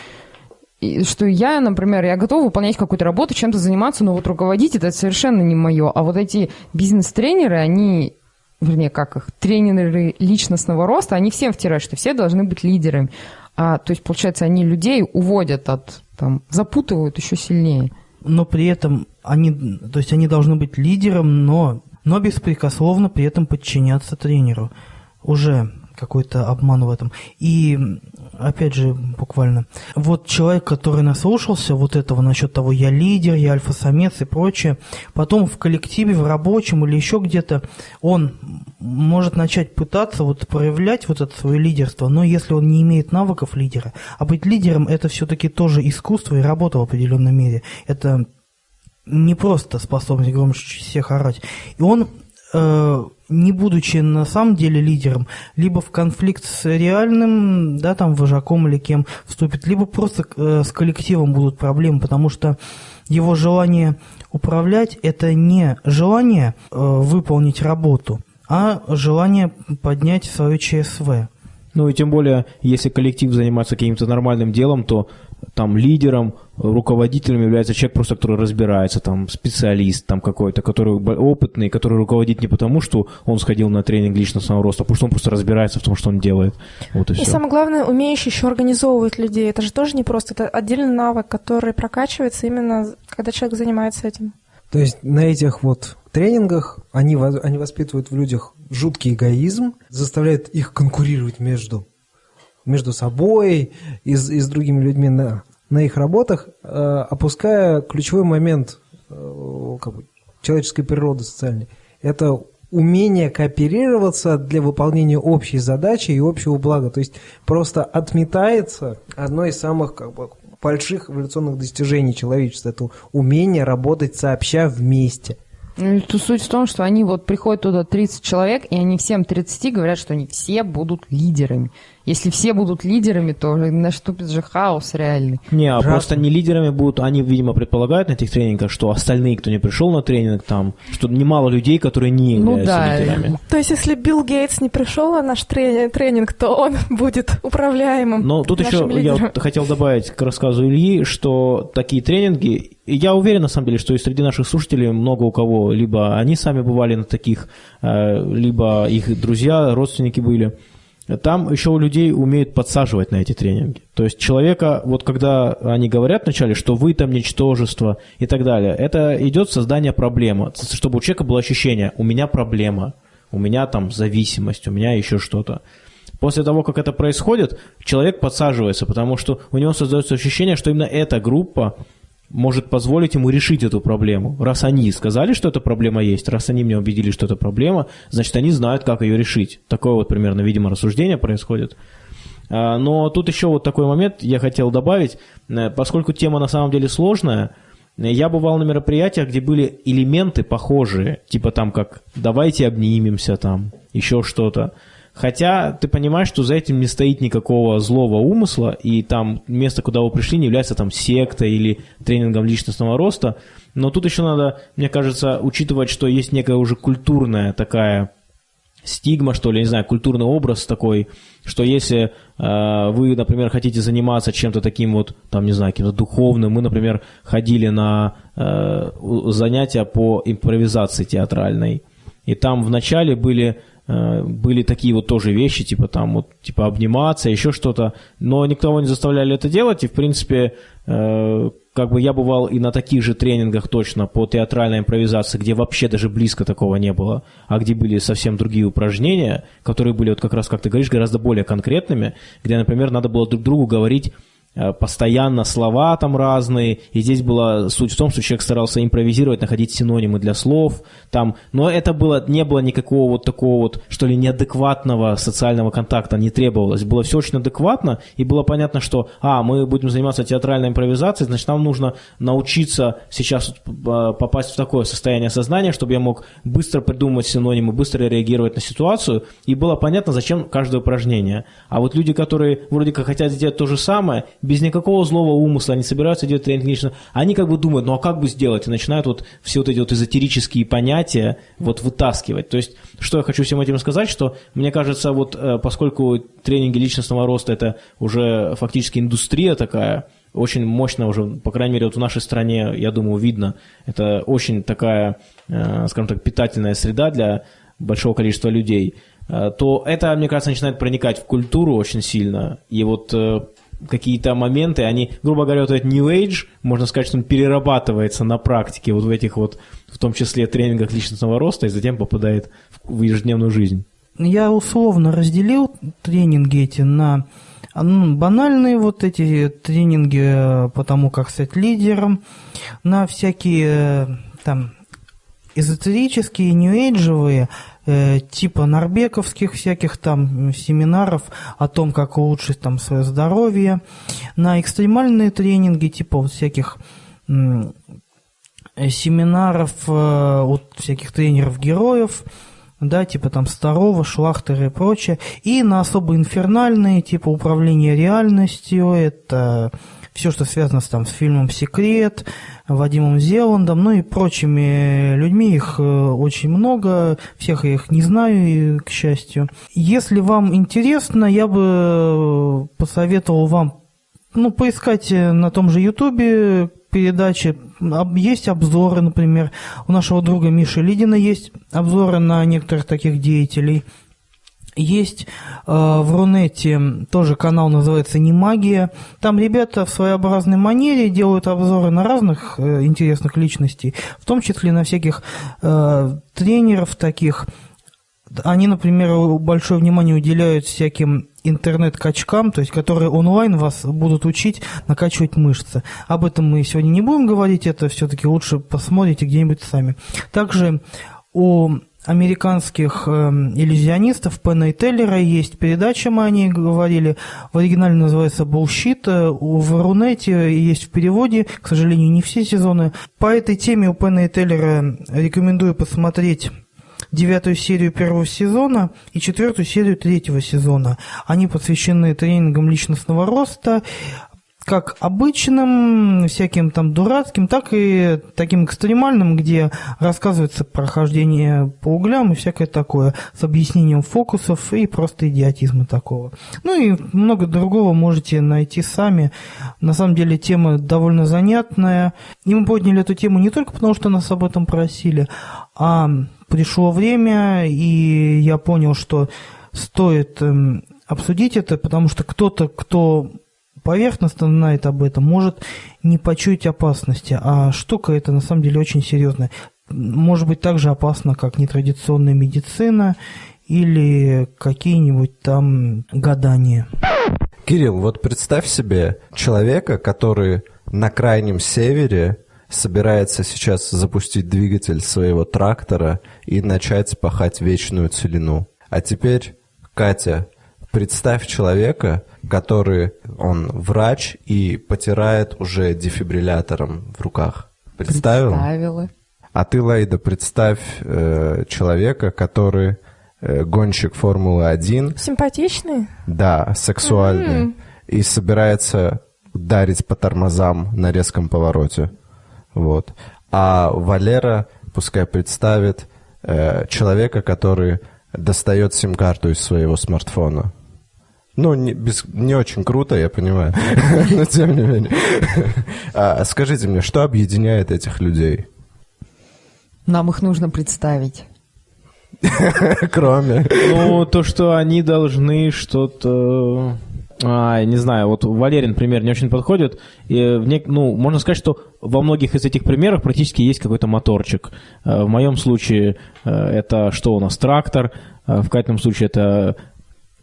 И что я, например, я готова выполнять какую-то работу, чем-то заниматься, но вот руководить это совершенно не мое. А вот эти бизнес-тренеры, они, вернее, как их, тренеры личностного роста, они всем втирают, что все должны быть лидерами. А, то есть, получается, они людей уводят от, там, запутывают еще сильнее. Но при этом они, то есть они должны быть лидером, но, но беспрекословно при этом подчиняться тренеру. Уже какой-то обман в этом. И опять же, буквально, вот человек, который наслушался вот этого насчет того, я лидер, я альфа-самец и прочее, потом в коллективе, в рабочем или еще где-то, он может начать пытаться вот проявлять вот это свое лидерство, но если он не имеет навыков лидера, а быть лидером это все-таки тоже искусство и работа в определенной мере. Это не просто способность громче всех орать. И он не будучи на самом деле лидером, либо в конфликт с реальным, да, там, вожаком или кем вступит, либо просто э, с коллективом будут проблемы, потому что его желание управлять – это не желание э, выполнить работу, а желание поднять свое ЧСВ. Ну и тем более, если коллектив занимается каким-то нормальным делом, то там лидером, руководителем является человек просто, который разбирается, там специалист там какой-то, который опытный, который руководит не потому, что он сходил на тренинг личностного роста, а потому что он просто разбирается в том, что он делает. Вот и, и все. самое главное, умеющий еще организовывать людей. Это же тоже не просто, это отдельный навык, который прокачивается именно, когда человек занимается этим. То есть на этих вот тренингах они, они воспитывают в людях жуткий эгоизм, заставляют их конкурировать между между собой и, и с другими людьми на, на их работах, э, опуская ключевой момент э, как бы, человеческой природы социальной. Это умение кооперироваться для выполнения общей задачи и общего блага. То есть просто отметается одно из самых как бы, больших эволюционных достижений человечества. Это умение работать сообща вместе. Ну, то суть в том, что они вот приходят туда 30 человек, и они всем 30 говорят, что они все будут лидерами. Если все будут лидерами, то наступит же хаос реальный. Не, а Ужасно. просто не лидерами будут, они, видимо, предполагают на этих тренингах, что остальные, кто не пришел на тренинг, там, что немало людей, которые не Ну являются да, лидерами. То есть, если Билл Гейтс не пришел на наш трени- тренинг, то он *laughs* будет управляемым. Но тут еще я лидером. вот хотел добавить к рассказу Ильи, что такие тренинги, я уверен на самом деле, что и среди наших слушателей много у кого, либо они сами бывали на таких, э, либо их друзья, родственники были. Там еще у людей умеют подсаживать на эти тренинги. То есть человека, вот когда они говорят вначале, что вы там ничтожество и так далее, это идет создание проблемы, чтобы у человека было ощущение, у меня проблема, у меня там зависимость, у меня еще что-то. После того, как это происходит, человек подсаживается, потому что у него создается ощущение, что именно эта группа может позволить ему решить эту проблему. Раз они сказали, что эта проблема есть, раз они меня убедили, что это проблема, значит, они знают, как ее решить. Такое вот примерно, видимо, рассуждение происходит. А, Но тут еще вот такой момент я хотел добавить. Э, Поскольку тема на самом деле сложная, э, я бывал на мероприятиях, где были элементы похожие, типа там как «давайте обнимемся», там еще что-то. Хотя ты понимаешь, что за этим не стоит никакого злого умысла, и там место, куда вы пришли, не является там сектой или тренингом личностного роста. Но тут еще надо, мне кажется, учитывать, что есть некая уже культурная такая стигма, что ли, я не знаю, культурный образ такой, что если э, вы, например, хотите заниматься чем-то таким вот, там, не знаю, каким-то духовным, мы, например, ходили на э, занятия по импровизации театральной, и там вначале были были такие вот тоже вещи, типа там вот, типа обниматься, еще что-то, но никого не заставляли это делать, и в принципе, э, как бы я бывал и на таких же тренингах точно по театральной импровизации, где вообще даже близко такого не было, а где были совсем другие упражнения, которые были вот как раз, как ты говоришь, гораздо более конкретными, где, например, надо было друг другу говорить э, постоянно слова там разные, и здесь была суть в том, что человек старался импровизировать, находить синонимы для слов, там, но это было, не было никакого вот такого вот, что ли, неадекватного социального контакта не требовалось, было все очень адекватно, и было понятно, что, а, мы будем заниматься театральной импровизацией, значит, нам нужно научиться сейчас э, попасть в такое состояние сознания, чтобы я мог быстро придумывать синонимы, быстро реагировать на ситуацию, и было понятно, зачем каждое упражнение. А вот люди, которые вроде как хотят сделать то же самое, без никакого злого умысла, они собираются делать тренинг лично, они как бы думают, ну а как бы сделать? И начинают вот все вот эти вот эзотерические понятия вот вытаскивать. То есть, что я хочу всем этим сказать, что мне кажется, вот э, поскольку тренинги личностного роста это уже фактически индустрия такая, очень мощно уже, по крайней мере, вот в нашей стране, я думаю, видно, это очень такая, э, скажем так, питательная среда для большого количества людей, э, то это, мне кажется, начинает проникать в культуру очень сильно. И вот какие-то моменты, они, грубо говоря, вот этот New Age, можно сказать, что он перерабатывается на практике вот в этих вот, в том числе тренингах личностного роста, и затем попадает в ежедневную жизнь. Я условно разделил тренинги эти на ну, банальные вот эти тренинги э, по тому, как стать лидером, на всякие э, там эзотерические, нью-эйджевые, типа норбековских всяких там семинаров о том, как улучшить там свое здоровье, на экстремальные тренинги, типа вот всяких э, семинаров э, от всяких тренеров-героев, да, типа там Старого, Шлахтера и прочее, и на особо инфернальные, типа управление реальностью, это все, что связано с, там, с фильмом «Секрет», Вадимом Зеландом, ну и прочими людьми, их э, очень много, всех я их не знаю, к счастью. Если вам интересно, я бы посоветовал вам ну, поискать э, на том же Ютубе передачи. Есть обзоры, например. У нашего друга Миши Лидина есть обзоры на некоторых таких деятелей. Есть э, в Рунете тоже канал называется «Не магия». Там ребята в своеобразной манере делают обзоры на разных э, интересных личностей, в том числе на всяких э, тренеров таких. Они, например, большое внимание уделяют всяким интернет-качкам, то есть которые онлайн вас будут учить накачивать мышцы. Об этом мы сегодня не будем говорить, это все-таки лучше посмотрите где-нибудь сами. Также у американских э, иллюзионистов Пена и Теллера есть передача, мы о ней говорили, в оригинале называется «Bullshit», в Рунете есть в переводе, к сожалению, не все сезоны. По этой теме у Пена и Теллера рекомендую посмотреть девятую серию первого сезона и четвертую серию третьего сезона. Они посвящены тренингам личностного роста, как обычным, всяким там дурацким, так и таким экстремальным, где рассказывается прохождение по углям и всякое такое, с объяснением фокусов и просто идиотизма такого. Ну и много другого можете найти сами. На самом деле тема довольно занятная. И мы подняли эту тему не только потому, что нас об этом просили, а пришло время, и я понял, что стоит эм, обсудить это, потому что кто-то, кто поверхностно знает об этом, может не почуять опасности, а штука эта на самом деле очень серьезная. Может быть так же опасна, как нетрадиционная медицина или какие-нибудь там гадания. Кирилл, вот представь себе человека, который на крайнем севере собирается сейчас запустить двигатель своего трактора и начать пахать вечную целину. А теперь, Катя, представь человека, который, он врач и потирает уже дефибриллятором в руках. Представил? Представила. А ты, Лейда, представь э, человека, который э, гонщик Формулы-1. Симпатичный? Да, сексуальный. Mm-hmm. И собирается ударить по тормозам на резком повороте. Вот. А Валера пускай представит э, человека, который достает сим-карту из своего смартфона. Ну, не, без, не очень круто, я понимаю, *laughs* но тем не менее. А, скажите мне, что объединяет этих людей? Нам их нужно представить. *laughs* Кроме. Ну, то, что они должны что-то... А, не знаю, вот Валерин пример не очень подходит. И в не... ну, можно сказать, что во многих из этих примеров практически есть какой-то моторчик. Э, в моем случае э, это что у нас, трактор. В Катином случае это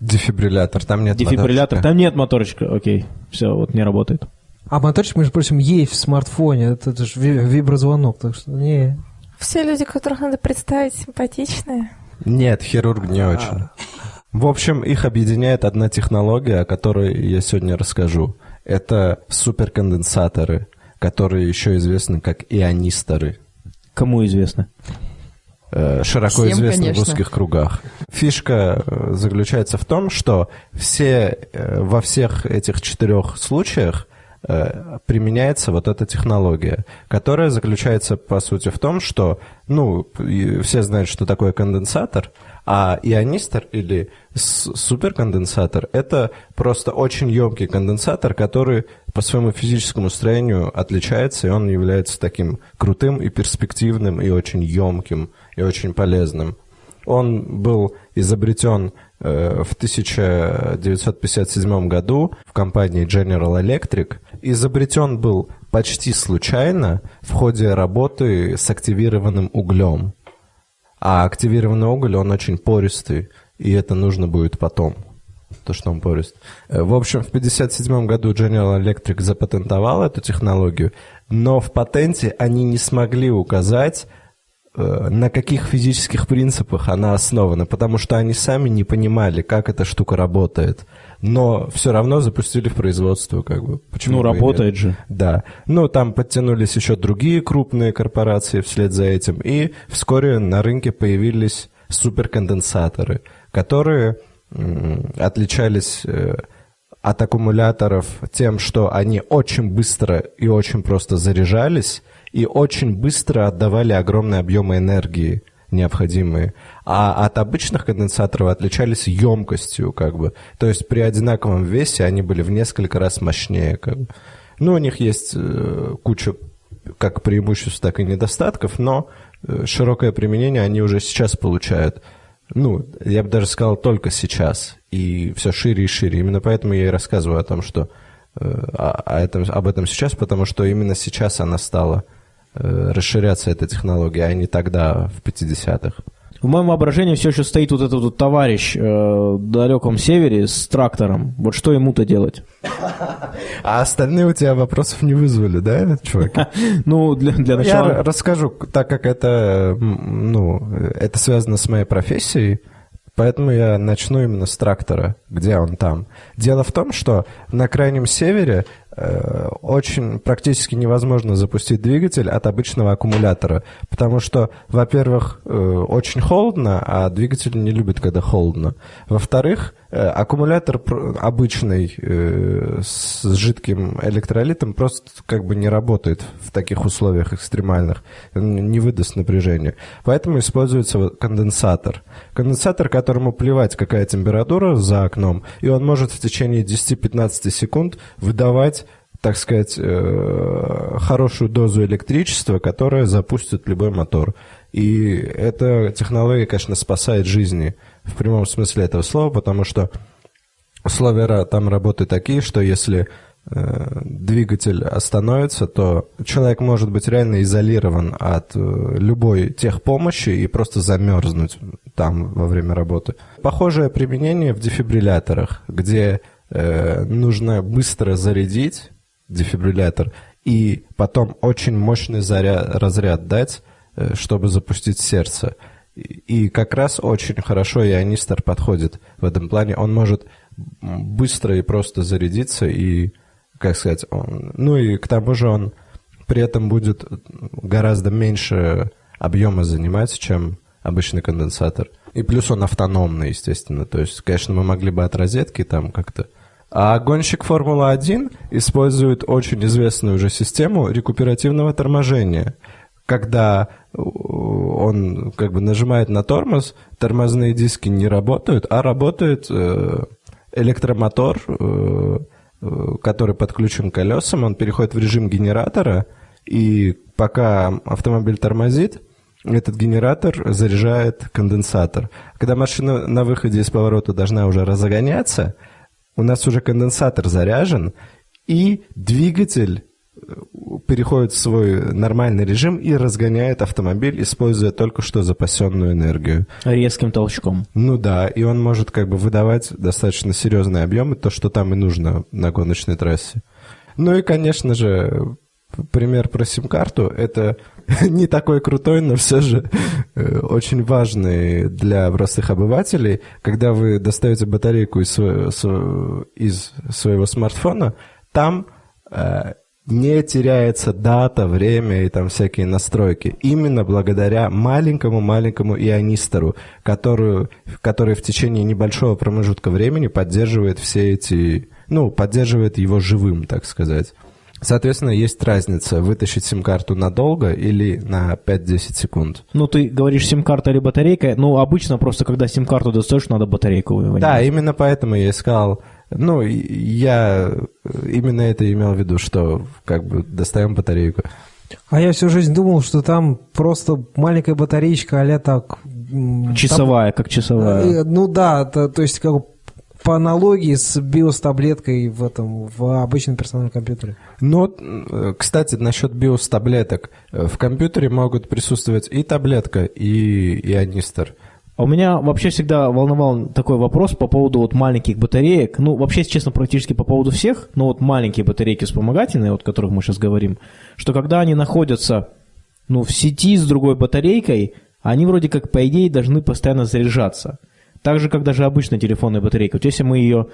Дефибриллятор, там нет Дефибриллятор, моторчика. там нет моторчика, окей, все, вот не работает. А моторчик, между прочим, есть в смартфоне, это, это же виброзвонок, так что не... Все люди, которых надо представить, симпатичные. Нет, хирург не очень. В общем, их объединяет одна технология, о которой я сегодня расскажу. Это суперконденсаторы, которые еще известны как ионисторы. Кому известно? Э, широко Всем, известны конечно. в узких кругах. Фишка э, заключается в том, что все, э, во всех этих четырех случаях применяется вот эта технология, которая заключается, по сути, в том, что, ну, все знают, что такое конденсатор, а ионистор или суперконденсатор – это просто очень емкий конденсатор, который по своему физическому строению отличается, и он является таким крутым и перспективным, и очень емким, и очень полезным. Он был изобретен э, в 1957 году в компании General Electric. Изобретен был почти случайно в ходе работы с активированным углем. А активированный уголь, он очень пористый, и это нужно будет потом, то, что он порист. Э, В общем, в 1957 году General Electric запатентовал эту технологию, но в патенте они не смогли указать, на каких физических принципах она основана, потому что они сами не понимали, как эта штука работает. Но все равно запустили в производство, как бы. Почему Ну, бы работает же. Да. Ну, там подтянулись еще другие крупные корпорации вслед за этим, и вскоре на рынке появились суперконденсаторы, которые отличались э, от аккумуляторов тем, что они очень быстро и очень просто заряжались и очень быстро отдавали огромные объемы энергии необходимые. А от обычных конденсаторов отличались емкостью, как бы. То есть при одинаковом весе они были в несколько раз мощнее, как бы. Ну, у них есть э, куча как преимуществ, так и недостатков, но э, широкое применение они уже сейчас получают. Ну, я бы даже сказал, только сейчас. И все шире и шире. Именно поэтому я и рассказываю о том, что э, о- о этом, об этом сейчас, потому что именно сейчас она стала расширяться, эта технология, а не тогда, в 50-х. В моем воображении все еще стоит вот этот вот товарищ э, в далеком севере с трактором. Вот что ему-то делать? *laughs* А остальные у тебя вопросов не вызвали, да, чувак? *laughs* Ну, для, для Я начала... расскажу, так как это, ну, это связано с моей профессией, поэтому я начну именно с трактора, где он там. Дело в том, что на крайнем севере э, очень практически невозможно запустить двигатель от обычного аккумулятора, потому что, во-первых, э, очень холодно, а двигатель не любит, когда холодно. Во-вторых, э, аккумулятор пр- обычный э, с жидким электролитом просто как бы не работает в таких условиях экстремальных, не выдаст напряжения. Поэтому используется конденсатор. Конденсатор, которому плевать, какая температура за окном, и он может в течение 10-15 секунд выдавать так сказать, э, хорошую дозу электричества, которая запустит любой мотор. И эта технология, конечно, спасает жизни в прямом смысле этого слова, потому что условия там работы такие, что если э, двигатель остановится, то человек может быть реально изолирован от э, любой техпомощи и просто замерзнуть там во время работы. Похожее применение в дефибрилляторах, где э, нужно быстро зарядить дефибриллятор и потом очень мощный заряд, разряд дать, чтобы запустить сердце. И, как раз очень хорошо ионистор подходит в этом плане. Он может быстро и просто зарядиться и, как сказать, он, ну и к тому же он при этом будет гораздо меньше объема занимать, чем обычный конденсатор. И плюс он автономный, естественно. То есть, конечно, мы могли бы от розетки там как-то а гонщик Формулы-1 использует очень известную уже систему рекуперативного торможения. Когда э, он как бы нажимает на тормоз, тормозные диски не работают, а работает э, электромотор, э, э, который подключен к колесам, он переходит в режим генератора, и пока автомобиль тормозит, этот генератор заряжает конденсатор. Когда машина на выходе из поворота должна уже разгоняться, у нас уже конденсатор заряжен, и двигатель переходит в свой нормальный режим и разгоняет автомобиль, используя только что запасенную энергию. Резким толчком. Ну да, и он может как бы выдавать достаточно серьезные объемы, то, что там и нужно на гоночной трассе. Ну и, конечно же, пример про сим-карту, это *laughs* не такой крутой, но все же э, очень важный для простых обывателей. Когда вы достаете батарейку из своего, сво- из своего смартфона, там э, не теряется дата, время и там всякие настройки. Именно благодаря маленькому-маленькому ионистору, которую, который в течение небольшого промежутка времени поддерживает все эти... Ну, поддерживает его живым, так сказать. Соответственно, есть разница вытащить сим-карту надолго или на 5-10 секунд. Ну, ты говоришь сим-карта или батарейка. Ну, обычно просто, когда сим-карту достаешь, надо батарейку вынимать. Да, именно поэтому я искал... Ну, я именно это имел в виду, что как бы достаем батарейку. А я всю жизнь думал, что там просто маленькая батареечка, а так... Часовая, как там- часовая. э, ну да, то, то есть как бы по аналогии с биос-таблеткой в этом, в обычном персональном компьютере. Но, э, кстати, насчет биос-таблеток. Э, В компьютере могут присутствовать и таблетка, и ионистор. А У меня вообще всегда волновал такой вопрос по поводу вот маленьких батареек. Ну, вообще, честно, практически по поводу всех, но вот маленькие батарейки вспомогательные, вот о которых мы сейчас говорим, что когда они находятся ну, в сети с другой батарейкой, они вроде как, по идее, должны постоянно заряжаться. Так же, как даже обычная телефонная батарейка. Вот если мы ее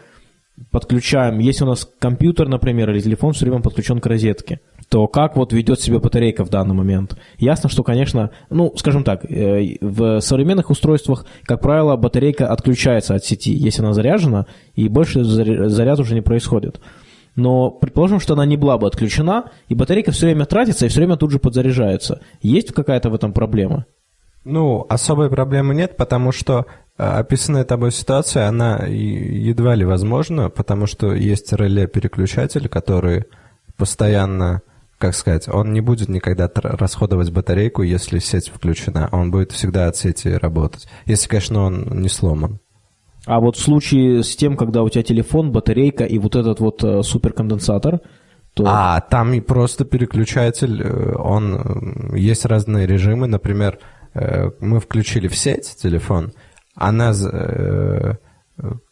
подключаем, если у нас компьютер, например, или телефон все время подключен к розетке, то как вот ведет себя батарейка в данный момент? Ясно, что, конечно, ну, скажем так, э, в современных устройствах, как правило, батарейка отключается от сети, если она заряжена, и больше заря- заряд уже не происходит. Но предположим, что она не была бы отключена, и батарейка все время тратится, и все время тут же подзаряжается. Есть какая-то в этом проблема? Ну, особой проблемы нет, потому что описанная тобой ситуация, она едва ли возможна, потому что есть реле-переключатель, который постоянно, как сказать, он не будет никогда расходовать батарейку, если сеть включена, он будет всегда от сети работать, если, конечно, он не сломан. А вот в случае с тем, когда у тебя телефон, батарейка и вот этот вот э, суперконденсатор, то... А, там и просто переключатель, э, он, есть разные режимы, например, э, мы включили в сеть телефон, она э,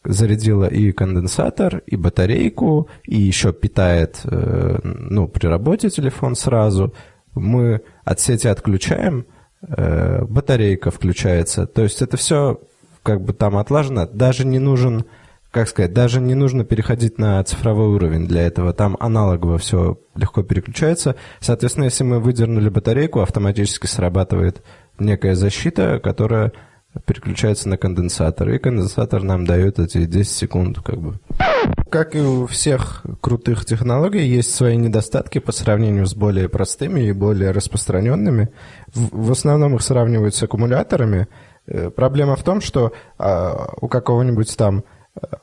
зарядила и конденсатор, и батарейку, и еще питает, э, ну, при работе телефон сразу. Мы от сети отключаем, э, батарейка включается. То есть это все как бы там отлажено. Даже не нужен, как сказать, даже не нужно переходить на цифровой уровень для этого. Там аналогово все легко переключается. Соответственно, если мы выдернули батарейку, автоматически срабатывает некая защита, которая переключается на конденсатор, и конденсатор нам дает эти 10 секунд, как бы. Как и у всех крутых технологий, есть свои недостатки по сравнению с более простыми и более распространенными. В, в основном их сравнивают с аккумуляторами. Э, проблема в том, что а, у какого-нибудь там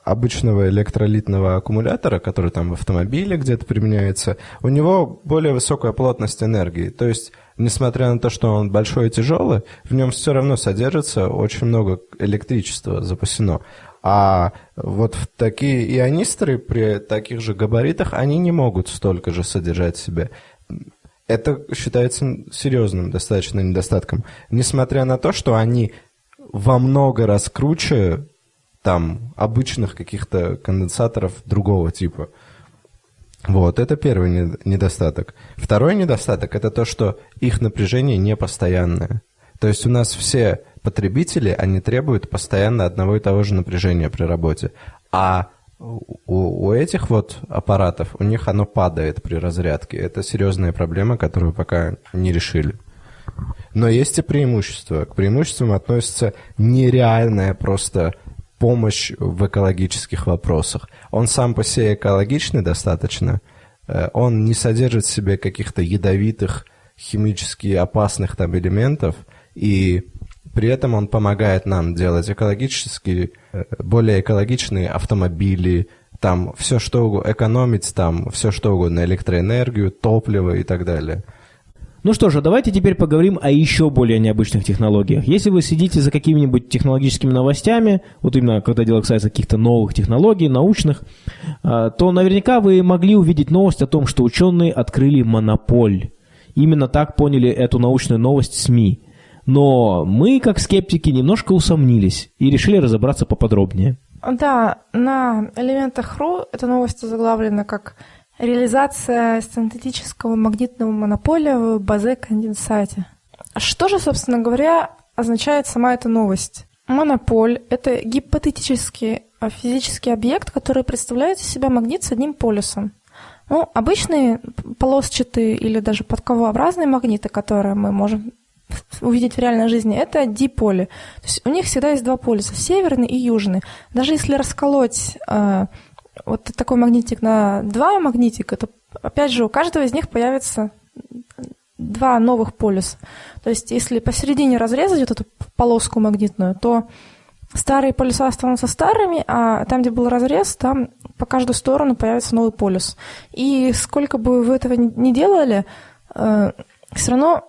обычного электролитного аккумулятора, который там в автомобиле где-то применяется, у него более высокая плотность энергии. То есть, несмотря на то, что он большой и тяжелый, в нем все равно содержится очень много электричества запасено. А вот в такие ионисторы при таких же габаритах, они не могут столько же содержать в себе. Это считается серьезным достаточно недостатком. Несмотря на то, что они во много раз круче там обычных каких-то конденсаторов другого типа. Вот, это первый недостаток. Второй недостаток – это то, что их напряжение не постоянное. То есть у нас все потребители, они требуют постоянно одного и того же напряжения при работе. А у, у этих вот аппаратов, у них оно падает при разрядке. Это серьезная проблема, которую пока не решили. Но есть и преимущества. К преимуществам относится нереальная просто помощь в экологических вопросах. Он сам по себе экологичный достаточно, э, он не содержит в себе каких-то ядовитых, химически опасных там элементов, и при этом он помогает нам делать экологически, э, более экологичные автомобили, там все что угодно, экономить там все что угодно, электроэнергию, топливо и так далее. Ну что же, давайте теперь поговорим о еще более необычных технологиях. Если вы следите за какими-нибудь технологическими новостями, вот именно когда дело касается каких-то новых технологий, научных, а, то наверняка вы могли увидеть новость о том, что ученые открыли монополь. Именно так поняли эту научную новость СМИ. Но мы, как скептики, немножко усомнились и решили разобраться поподробнее. Да, на элементах РУ эта новость заглавлена как Реализация синтетического магнитного монополя в базе-конденсате. Что же, собственно говоря, означает сама эта новость? Монополь – это гипотетический а, физический объект, который представляет из себя магнит с одним полюсом. Ну, обычные полосчатые или даже подковообразные магниты, которые мы можем увидеть в реальной жизни, это диполи. То есть у них всегда есть два полюса, северный и южный. Даже если расколоть э, вот такой магнитик на два магнитика, то опять же у каждого из них появится два новых полюса. То есть если посередине разрезать вот эту полоску магнитную, то старые полюса останутся старыми, а там, где был разрез, там по каждую сторону появится новый полюс. И сколько бы вы этого ни делали, э, все равно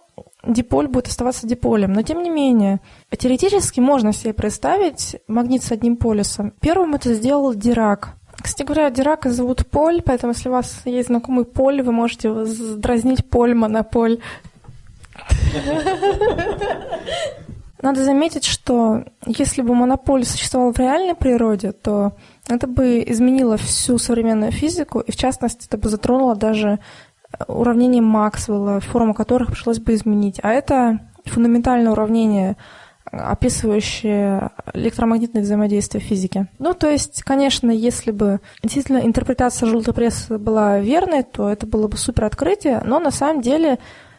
диполь будет оставаться диполем. Но тем не менее, теоретически можно себе представить магнит с одним полюсом. Первым это сделал Дирак. Кстати говоря, Дирака зовут Поль, поэтому если у вас есть знакомый Поль, вы можете дразнить Поль, Монополь. *laughs* Надо заметить, что если бы монополь существовал в реальной природе, то это бы изменило всю современную физику, и в частности это бы затронуло даже уравнение Максвелла, форму которых пришлось бы изменить. А это фундаментальное уравнение описывающие электромагнитное взаимодействие в физике. Ну, то есть, конечно, если бы действительно интерпретация желтой прессы была верной, то это было бы супер открытие, но на самом деле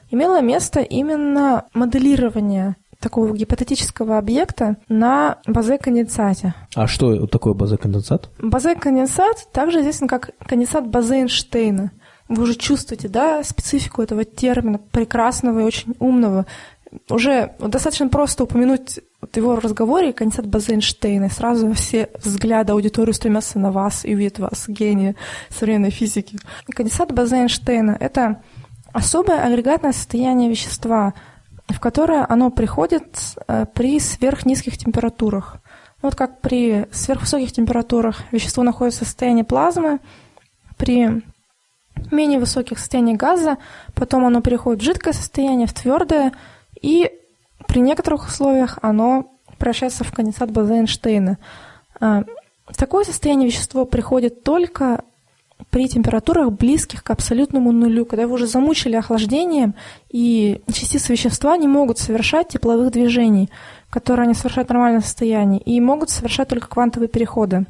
имело место именно моделирование такого гипотетического объекта на базе-конденсате. А что такое базе-конденсат? Базе-конденсат также известен как конденсат Базе-Эйнштейна. Вы уже чувствуете, да, специфику этого термина, прекрасного и очень умного уже достаточно просто упомянуть вот его разговоре конденсат Базенштейна, и сразу все взгляды аудитории стремятся на вас и увидят вас, гения современной физики. Конденсат Базенштейна — это особое агрегатное состояние вещества, в которое оно приходит э, при сверхнизких температурах. Вот как при сверхвысоких температурах вещество находится в состоянии плазмы, при менее высоких состояниях газа, потом оно переходит в жидкое состояние, в твердое, и при некоторых условиях оно превращается в конденсат База Эйнштейна. А, в такое состояние вещество приходит только при температурах близких к абсолютному нулю, когда его уже замучили охлаждением, и частицы вещества не могут совершать тепловых движений, которые они совершают в нормальном состоянии, и могут совершать только квантовые переходы.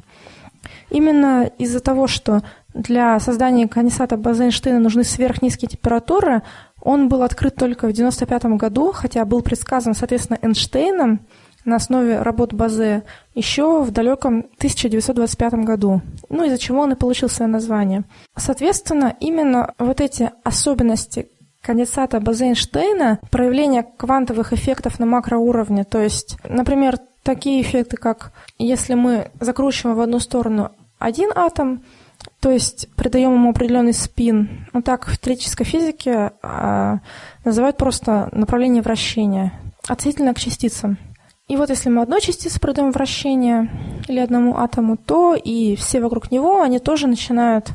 Именно из-за того, что для создания конденсата База-Эйнштейна нужны сверхнизкие температуры, он был открыт только в 1995 году, хотя был предсказан, соответственно, Эйнштейном – на основе работ Базе еще в далеком 1925 году, ну из-за чего он и получил свое название. Соответственно, именно вот эти особенности конденсата База-Эйнштейна, проявление квантовых эффектов на макроуровне, то есть, например, такие эффекты, как если мы закручиваем в одну сторону один атом, то есть придаем ему определенный спин. Ну так в теоретической физике а, называют просто направление вращения относительно к частицам. И вот если мы одной частице продаем вращение или одному атому, то и все вокруг него, они тоже начинают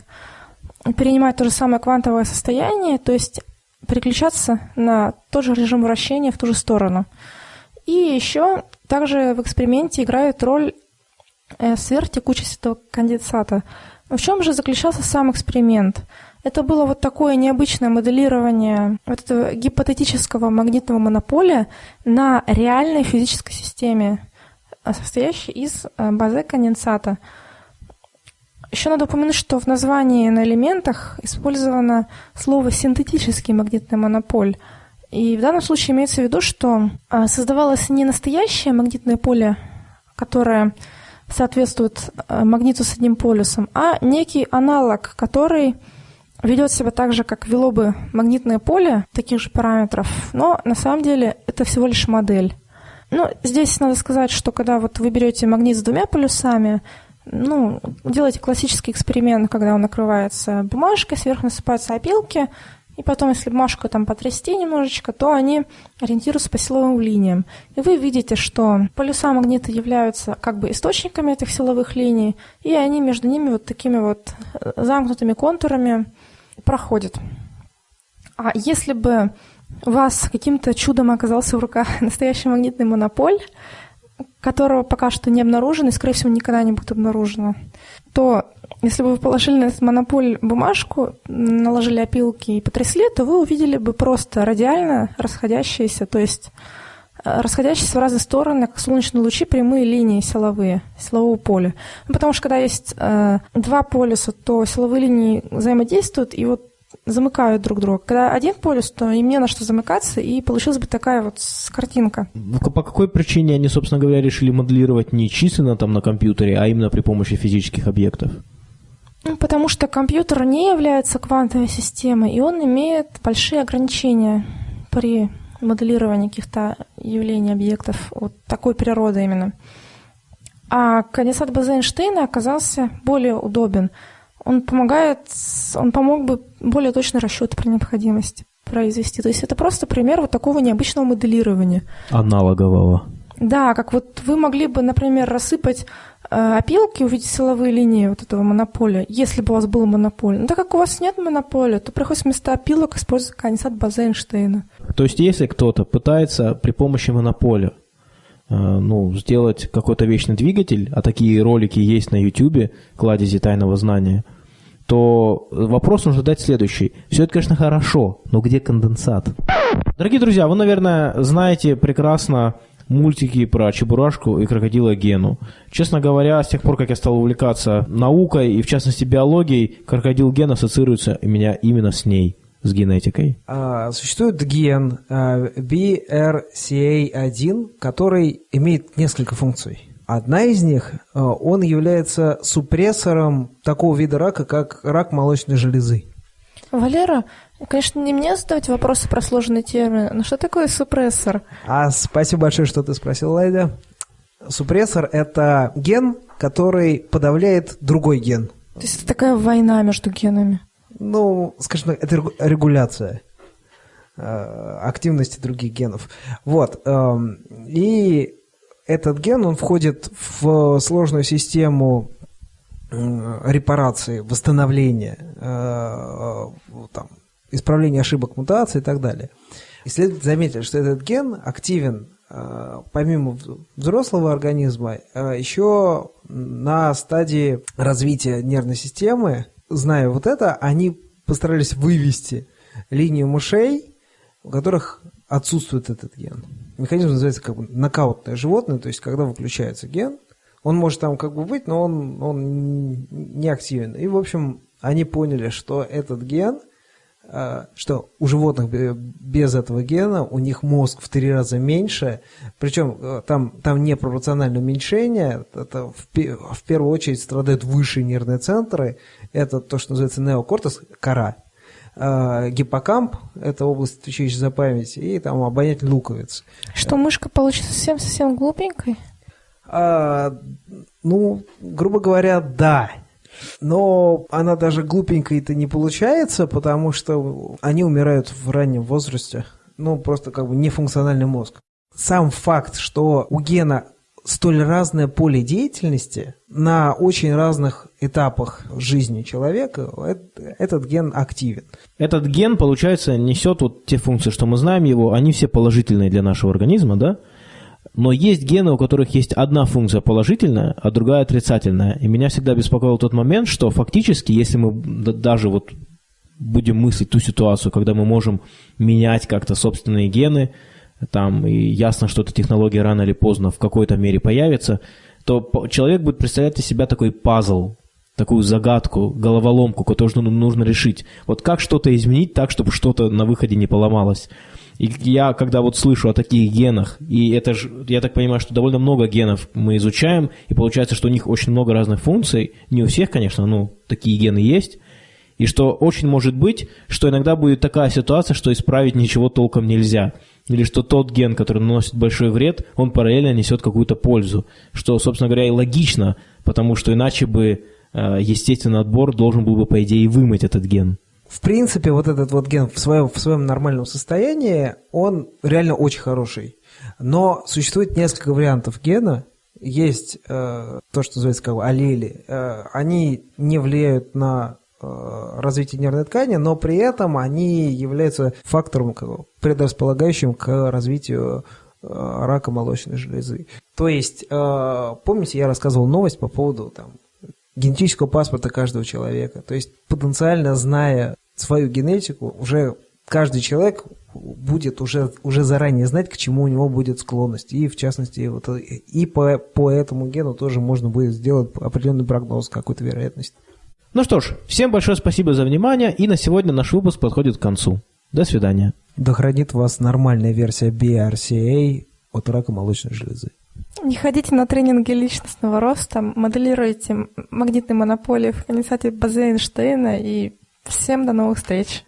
перенимать то же самое квантовое состояние, то есть переключаться на тот же режим вращения в ту же сторону. И еще также в эксперименте играет роль э, сверхтекучесть этого конденсата. В чем же заключался сам эксперимент? Это было вот такое необычное моделирование вот этого гипотетического магнитного монополия на реальной физической системе, состоящей из э, базы конденсата. Еще надо упомянуть, что в названии на элементах использовано слово «синтетический магнитный монополь». И в данном случае имеется в виду, что э, создавалось не настоящее магнитное поле, которое соответствует э, магниту с одним полюсом, а некий аналог, который ведет себя так же, как вело бы магнитное поле таких же параметров, но на самом деле это всего лишь модель. Ну, здесь надо сказать, что когда вот вы берете магнит с двумя полюсами, ну, делаете классический эксперимент, когда он накрывается бумажкой, сверху насыпаются опилки, и потом, если бумажку там потрясти немножечко, то они ориентируются по силовым линиям. И вы видите, что полюса магнита являются как бы источниками этих силовых линий, и они между ними вот такими вот э, замкнутыми контурами проходит. А если бы у вас каким-то чудом оказался в руках *laughs* настоящий магнитный монополь, которого пока что не обнаружено и, скорее всего, никогда не будет обнаружено, то если бы вы положили на этот монополь бумажку, наложили опилки и потрясли, то вы увидели бы просто радиально расходящиеся, то есть э, расходящиеся в разные стороны, как солнечные лучи, прямые линии силовые, силового поля. Ну, потому что когда есть э, два полюса, то силовые линии взаимодействуют и вот замыкают друг друга. Когда один полюс, то им не на что замыкаться, и получилась бы такая вот картинка. По какой причине они, собственно говоря, решили моделировать не численно там на компьютере, а именно при помощи физических объектов? Ну, потому что компьютер не является квантовой системой, и он имеет большие ограничения при моделировании каких-то явлений, объектов вот такой природы именно. А конденсат База Эйнштейна оказался более удобен. Он помогает, он помог бы более точный расчет при необходимости произвести. То есть это просто пример вот такого необычного моделирования. Аналогового. Да, как вот вы могли бы, например, рассыпать Э, опилки, увидеть силовые линии вот этого монополя, если бы у вас был монополь. Но так как у вас нет монополя, то приходится вместо опилок использовать конденсат база Эйнштейна. То есть если кто-то пытается при помощи монополя э, ну, сделать какой-то вечный двигатель, а такие ролики есть на YouTube, кладези тайного знания, то вопрос нужно задать следующий. Все это, конечно, хорошо, но где конденсат? Дорогие друзья, вы, наверное, знаете прекрасно мультики про Чебурашку и крокодила Гену. Честно говоря, с тех пор, как я стал увлекаться наукой и, в частности, биологией, крокодил Ген ассоциируется у меня именно с ней с генетикой? А, существует ген а, BRCA1, который имеет несколько функций. Одна из них, а, он является супрессором такого вида рака, как рак молочной железы. Валера, конечно, не мне задавать вопросы про сложные термины, но что такое супрессор? А спасибо большое, что ты спросил, Лайда. Супрессор – это ген, который подавляет другой ген. То есть это такая война между генами? Ну, скажем так, это регуляция э, активности других генов. Вот. Эм, и этот ген, он входит в сложную систему репарации, восстановления, э, там, исправления ошибок, мутаций и так далее. Исследователи заметили, что этот ген активен э, помимо взрослого организма, э, еще на стадии развития нервной системы, зная вот это, они постарались вывести линию мышей, у которых отсутствует этот ген. Механизм называется как бы нокаутное животное, то есть когда выключается ген, он может там как бы быть, но он, он не активен. И, в общем, они поняли, что этот ген, э, что у животных без этого гена у них мозг в три раза меньше, причем э, там, там не пропорциональное уменьшение, это в, в первую очередь страдают высшие нервные центры, это то, что называется неокортекс, кора, гиппокамп, это область, отвечающая за память, и там обонятельный луковиц. Что мышка получится совсем-совсем глупенькой? А, ну, грубо говоря, да. Но она даже глупенькой-то не получается, потому что они умирают в раннем возрасте. Ну, просто как бы нефункциональный мозг. Сам факт, что у гена столь разное поле деятельности на очень разных этапах жизни человека, этот ген активен. Этот ген, получается, несет вот те функции, что мы знаем его, они все положительные для нашего организма, да? Но есть гены, у которых есть одна функция положительная, а другая отрицательная. И меня всегда беспокоил тот момент, что фактически, если мы даже вот будем мыслить ту ситуацию, когда мы можем менять как-то собственные гены, там, и ясно, что эта технология рано или поздно в какой-то мере появится, то человек будет представлять из себя такой пазл, такую загадку, головоломку, которую нужно решить. Вот как что-то изменить так, чтобы что-то на выходе не поломалось. И я, когда вот слышу о таких генах, и это же, я так понимаю, что довольно много генов мы изучаем, и получается, что у них очень много разных функций, не у всех, конечно, но такие гены есть, и что очень может быть, что иногда будет такая ситуация, что исправить ничего толком нельзя. Или что тот ген, который наносит большой вред, он параллельно несет какую-то пользу. Что, собственно говоря, и логично, потому что иначе бы э, естественный отбор должен был бы, по идее, вымыть этот ген в принципе, вот этот вот ген в своем, в своем нормальном состоянии, он реально очень хороший. Но существует несколько вариантов гена. Есть э, то, что называется как бы аллели. Э, они не влияют на э, развитие нервной ткани, но при этом они являются фактором, предрасполагающим к развитию э, рака молочной железы. То есть, э, помните, я рассказывал новость по поводу там, генетического паспорта каждого человека. То есть потенциально зная свою генетику, уже каждый человек будет уже, уже заранее знать, к чему у него будет склонность. И в частности, вот, и по, по этому гену тоже можно будет сделать определенный прогноз, какую-то вероятность. Ну что ж, всем большое спасибо за внимание, и на сегодня наш выпуск подходит к концу. До свидания. Да хранит вас нормальная версия BRCA от рака молочной железы. Не ходите на тренинги личностного роста, моделируйте магнитные монополии в конденсате База-Эйнштейна и Всем до новых встреч!